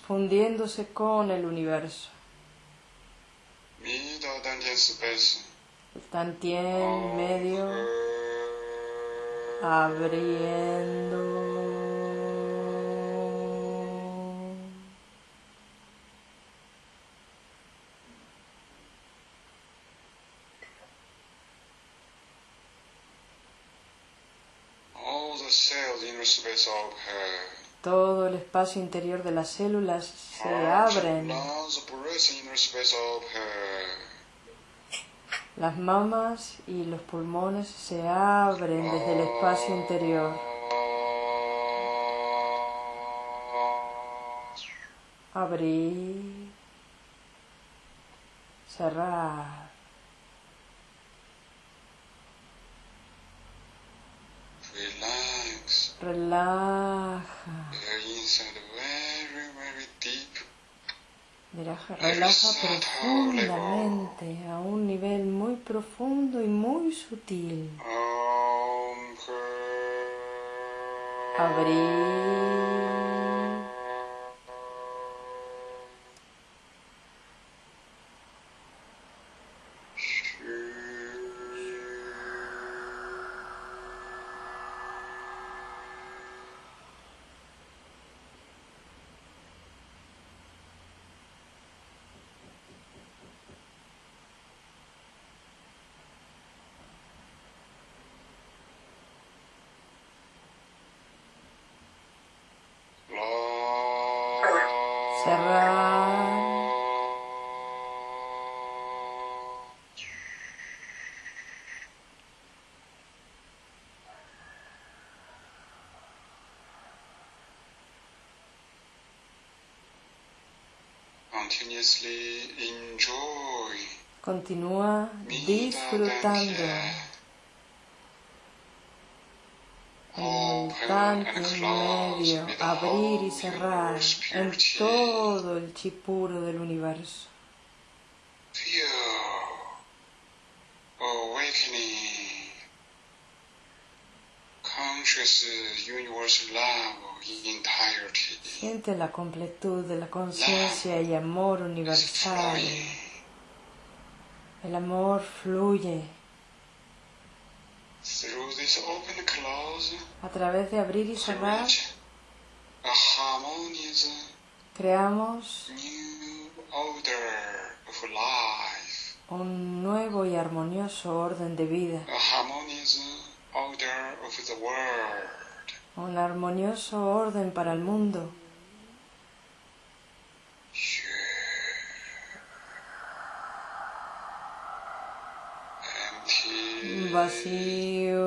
fundiéndose con el universo. El tantien medio abriendo. All the cells inner space open. Todo el espacio interior de las células se Heart, abren. Open. Las mamas y los pulmones se abren desde el espacio interior. Abrir. Cerrar. Relax. Relaja. Relaja, relaja profundamente a un nivel muy profundo y muy sutil. Abrir. Cerrar. Continuously enjoy. Continúa disfrutando en tanque medio, abrir y cerrar en todo el chi puro del universo. Entirety. Siente la completud de la conciencia y amor universal. El amor fluye through this open and close, a través de abrir y cerrar. harmonious Creamos un nuevo y armonioso orden de vida, a harmonious order of the world. un armonioso orden para el mundo. Empty, Vacío,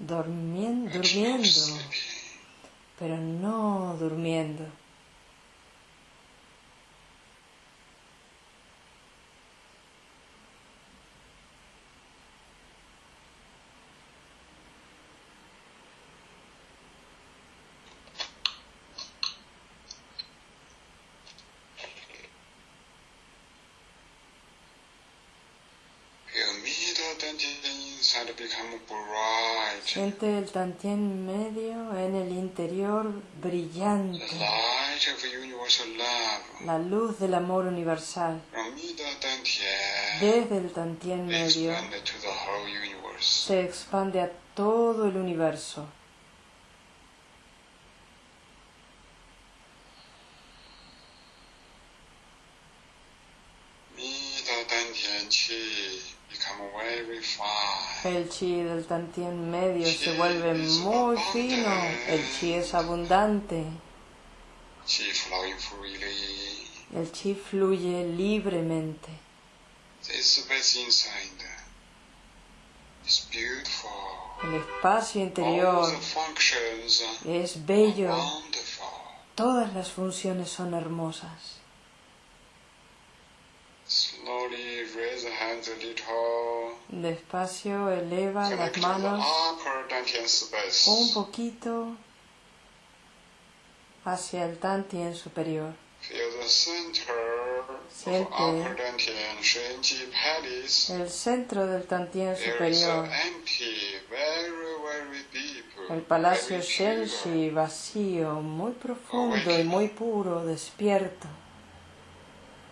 durmiendo, sleepy. pero no durmiendo. Your middle dantian inside become Siente el tantien medio en el interior brillante, la luz del amor universal. Desde el tantien medio. se expande a todo el universo. Middle dantian qi become very fine. El chi del tantien medio se vuelve muy fino. El chi es abundante. El chi fluye libremente. El espacio interior es bello. Todas las funciones son hermosas. Slowly raise the hands a little. Despacio eleva las manos un poquito hacia el tantien superior. Siente. Shenji. El centro del tantien superior. El palacio. Shenshi vacío, muy profundo y muy puro, despierto.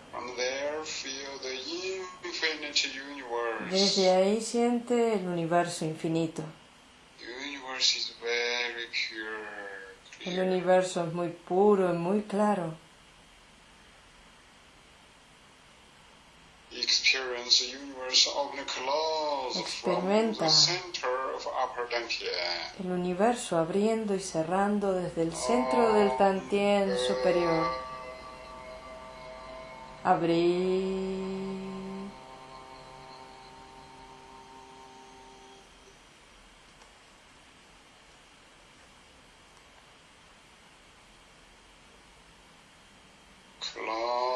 From there, feel the infinite universe. Desde ahí siente el universo infinito. El universo es muy puro y muy claro. Experimenta. El universo abriendo y cerrando desde el centro del tantien superior. Abrir. Om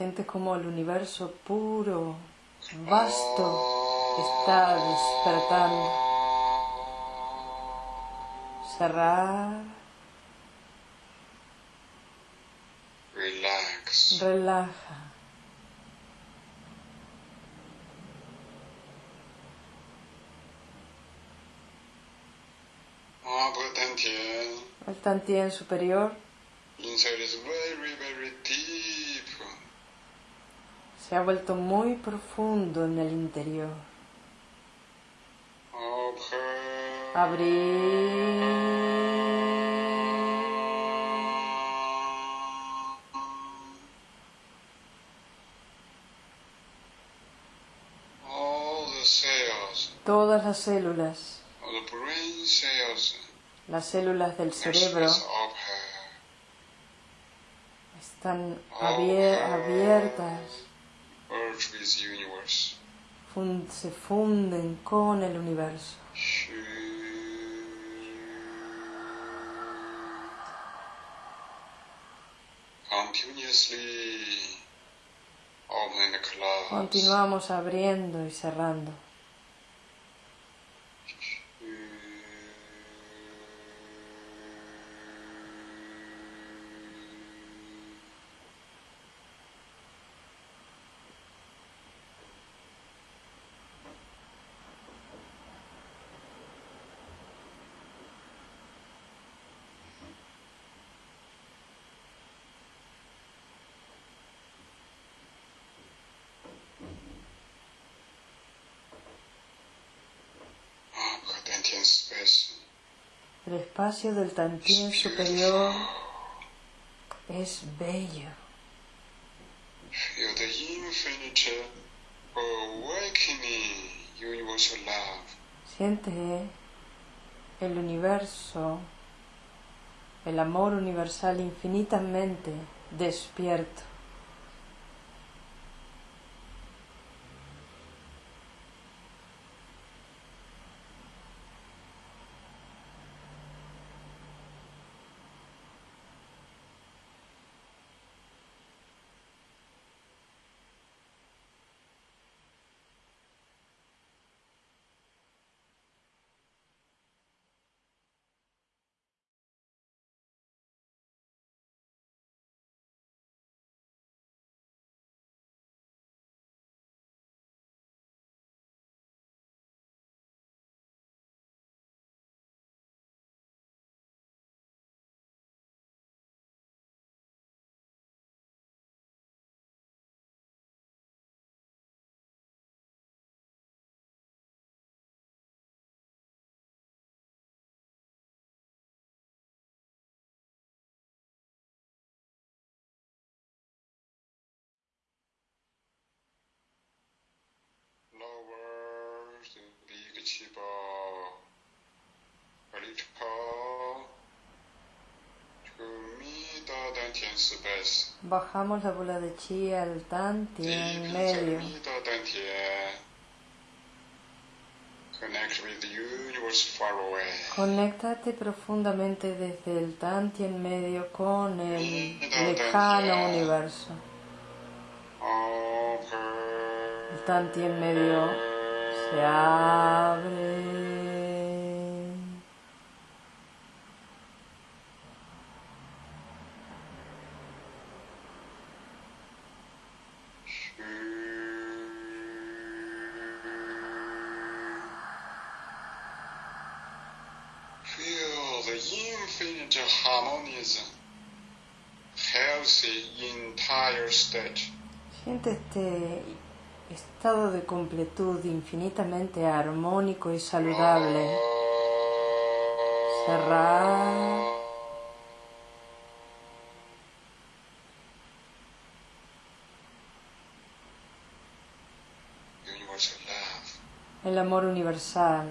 Siente como el universo puro, vasto, está despertando. Cerrar, Relax. relaja. Upper dantian El tantien superior inside is very, very deep. Se ha vuelto muy profundo en el interior. Upper Todas las células, las células del cerebro están abiertas, se funden con el universo. Continuamos abriendo y cerrando. El espacio del Tantien superior es bello. Siente el universo, el amor universal infinitamente despierto. Bajamos la bola de chi al tanti en medio. Conéctate profundamente desde el tanti en medio con el lejano universo. El tanti en medio se abre. Feel the infinite harmonism, healthy entire state. Estado de completud infinitamente armónico y saludable. Cerrar. El amor universal.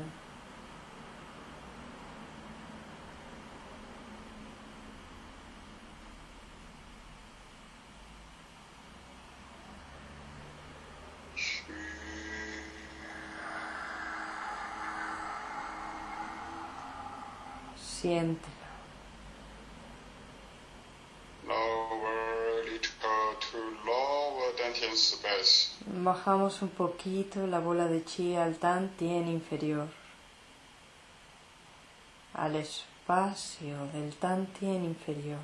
Siéntelo. Bajamos un poquito la bola de chi al tantien inferior, al espacio del tantien inferior.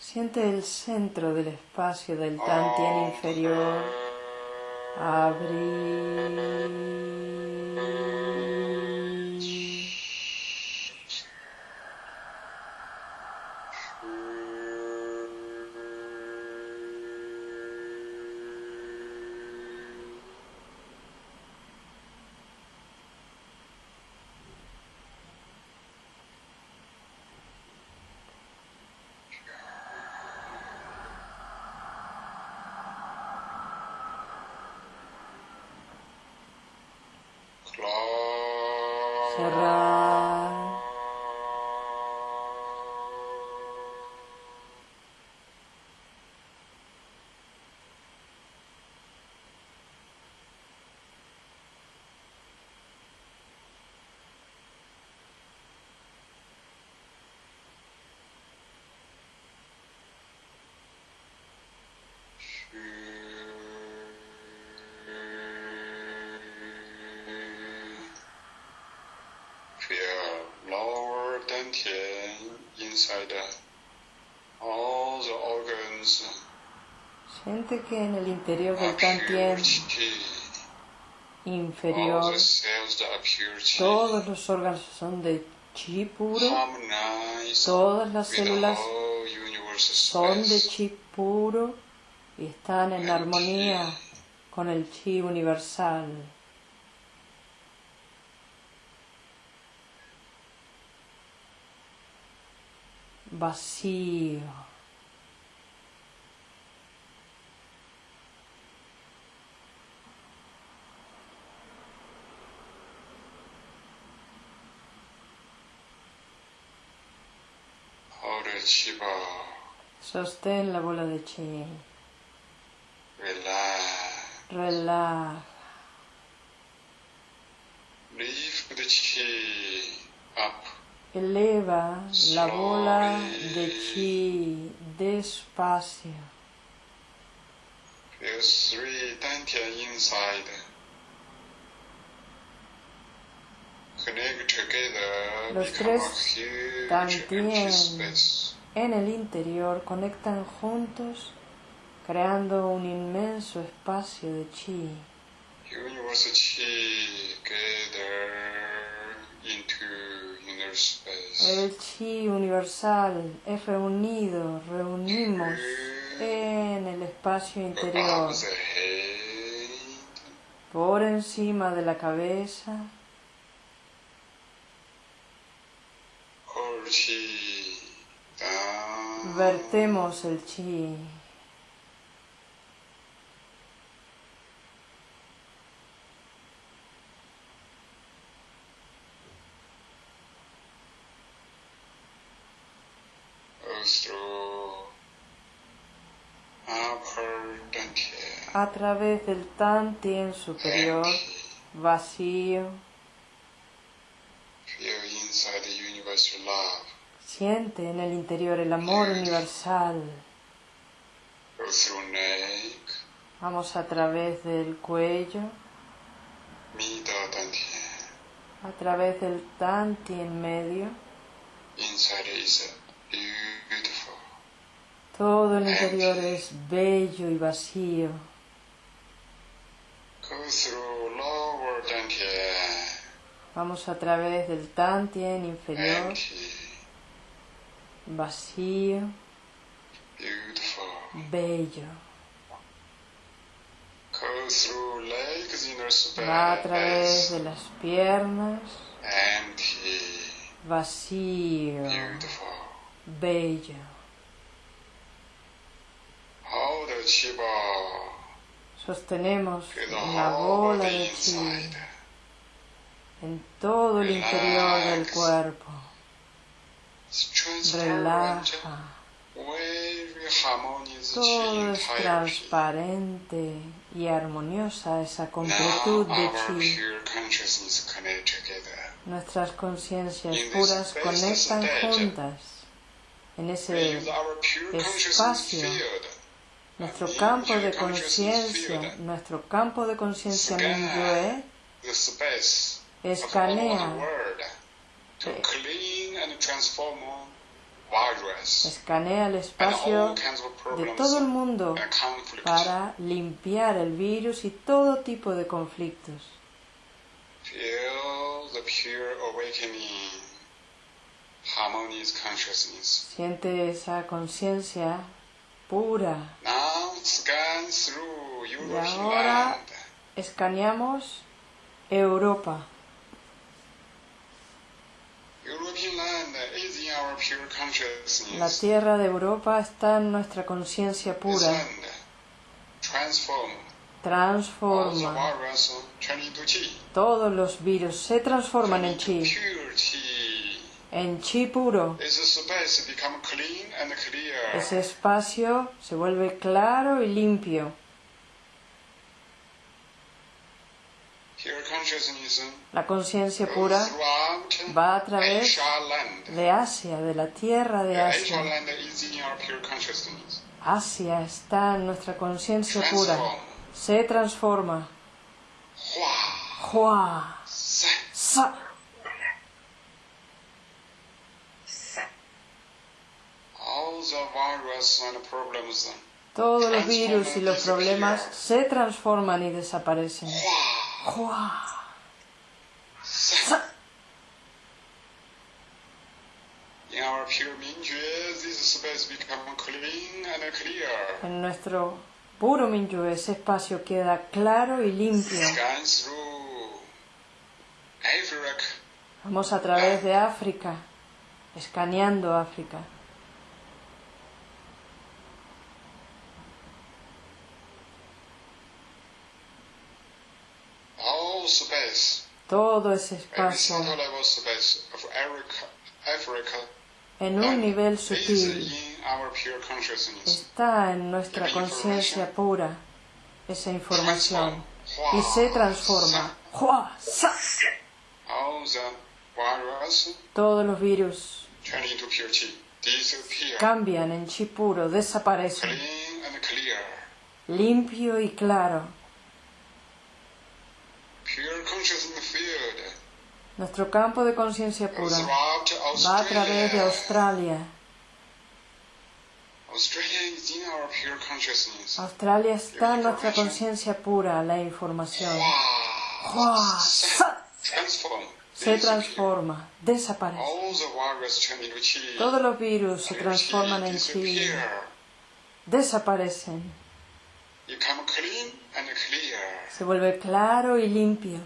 Siente el centro del espacio del tantien inferior abrir. Siente que en el interior del Tantien inferior todos los órganos son de chi puro, todas las células son de chi puro y están en armonía con el chi universal. Vacío. Sostén la bola de chi. Relax. Relaja. Lift the chi up. Eleva la bola de chi despacio. Feel three dantian inside. Connect together. Los become a tres huge empty space. En el interior conectan juntos creando un inmenso espacio de chi. Universe chi gather into inner space. El chi universal es reunido, reunimos en el espacio interior, por encima de la cabeza, chi. Vertemos el chi. A través del tantien superior, vacío, Siente en el interior el amor universal. Vamos a través del cuello, a través del medio, Inside is beautiful. todo el interior es bello y vacío. Vamos a través del tantien inferior. Vacío, bello. Va a través de las piernas, vacío, bello. Sostenemos la bola de chi en todo el interior del cuerpo. Relaja. Todo es transparente y armoniosa esa completud de chi. Nuestras conciencias puras conectan juntas en ese espacio. nuestro campo de conciencia, nuestro campo de conciencia the escanea, escanea el espacio de todo el mundo para limpiar el virus y todo tipo de conflictos. Siente esa conciencia pura. European ahora-. Escaneamos Europa. European land is in our pure La tierra de Europa está en nuestra conciencia pura. Transforma. Todos los virus se transforman en chi, en chi puro. Ese espacio se vuelve claro y limpio. Pure consciousness La conciencia goes pura va a través de Asia, de la tierra de Asia Asia. land is in our pure consciousness. Asia está en nuestra conciencia pura. Se transforma. Hua. Sa. All the virus and problems. Todos los virus y los problemas se transforman y desaparecen. En nuestro puro Minyu ese espacio queda claro y limpio. Vamos a través de África, escaneando África. All space. Todo ese espacio en un nivel sutil. Está en nuestra conciencia pura esa información. Y se transforma. Todos los virus cambian en chi puro, desaparecen, limpio y claro. Nuestro campo de conciencia pura va a través de Australia. Australia. Está en nuestra conciencia pura, la información. Se transforma, desaparece. Todos los virus se transforman en chi, desaparecen. Se vuelve claro y limpio.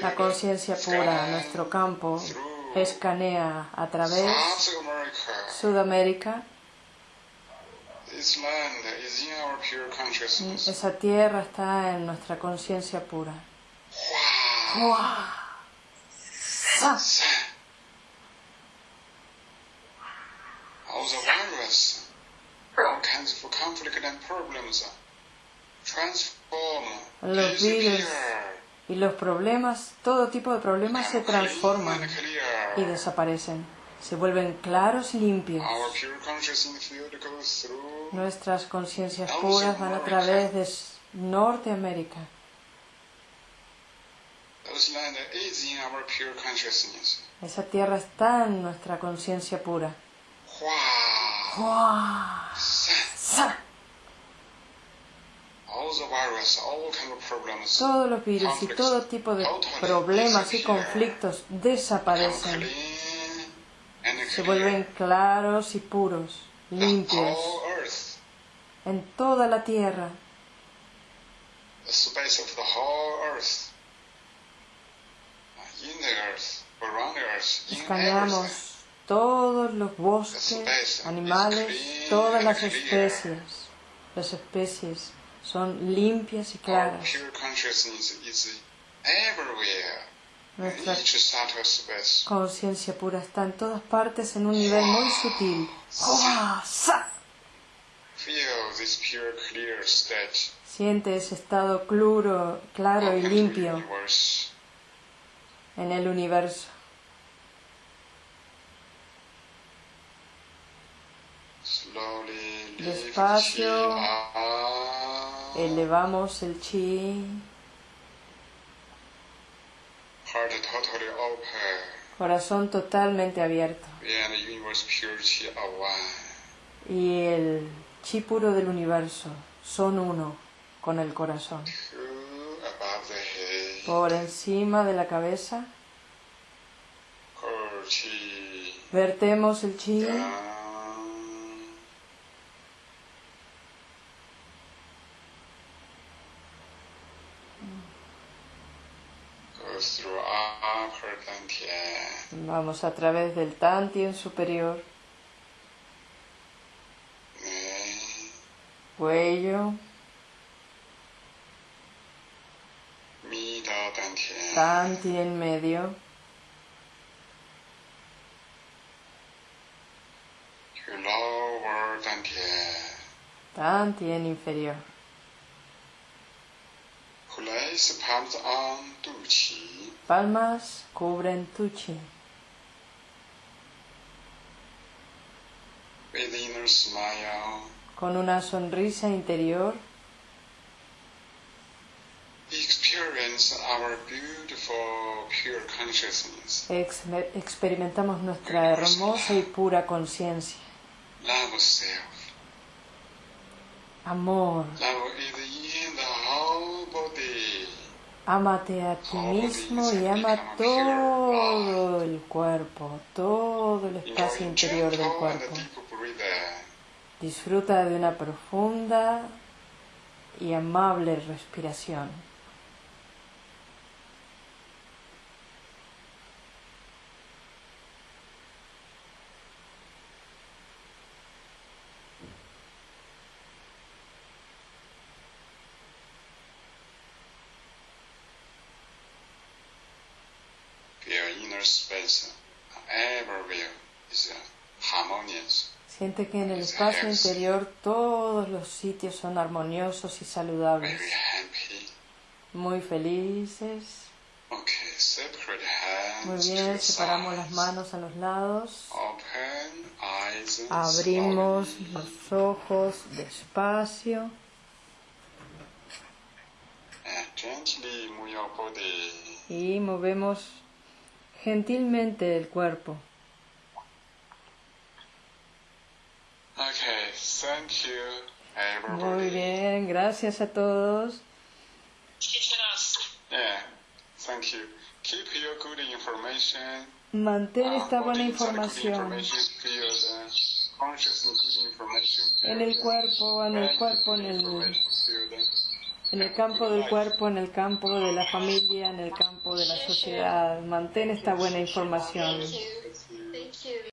La conciencia pura, nuestro campo, escanea a través. Sudamérica. Esa tierra está en nuestra conciencia pura. Wow. Hua, Los virus disappear, y los problemas, todo tipo de problemas se transforman y desaparecen. Se vuelven claros y limpios. Nuestras conciencias puras van a través de Norteamérica. Esa tierra está en nuestra conciencia pura. Hua, Sa- sa. All the virus, all kind of problems Todos los virus y todo tipo de problemas y conflictos desaparecen. Se vuelven claros y puros, limpios, en toda la tierra. everything. Escaneamos todos los bosques, animales, todas las especies. Las especies son limpias y claras. Nuestra conciencia pura está en todas partes en un nivel muy sutil. State Siente ese estado claro, claro y limpio en el universo. Despacio. Elevamos el chi, corazón totalmente abierto. Y el chi puro del universo son uno con el corazón. Por encima de la cabeza, vertemos el chi Vamos a través del Tantien superior. Cuello. Tantien medio. Tantien inferior.，place palms on 肚脐 Palmas cubren tu chi. with inner smile. Con una sonrisa interior, Experience our beautiful pure consciousness. ex- experimentamos nuestra hermosa y pura conciencia. Love self. Amor, Love is in the whole body. Ámate a ti mismo y ama todo el cuerpo, todo el espacio interior del cuerpo. Disfruta de una profunda y amable respiración. Feel inner space everywhere is harmonious. Siente que en el espacio interior todos los sitios son armoniosos y saludables, muy felices. Muy bien, separamos las manos a los lados. Abrimos los ojos despacio y movemos gentilmente el cuerpo. Okay, thank you, Muy everybody. bien, gracias a todos. Yeah, thank you. Keep your good information. Mantén uh, esta buena información en el cuerpo, en el cuerpo, en el, en el campo del cuerpo, en el campo de la familia, en el campo de la sociedad. Mantén esta buena información. Thank you.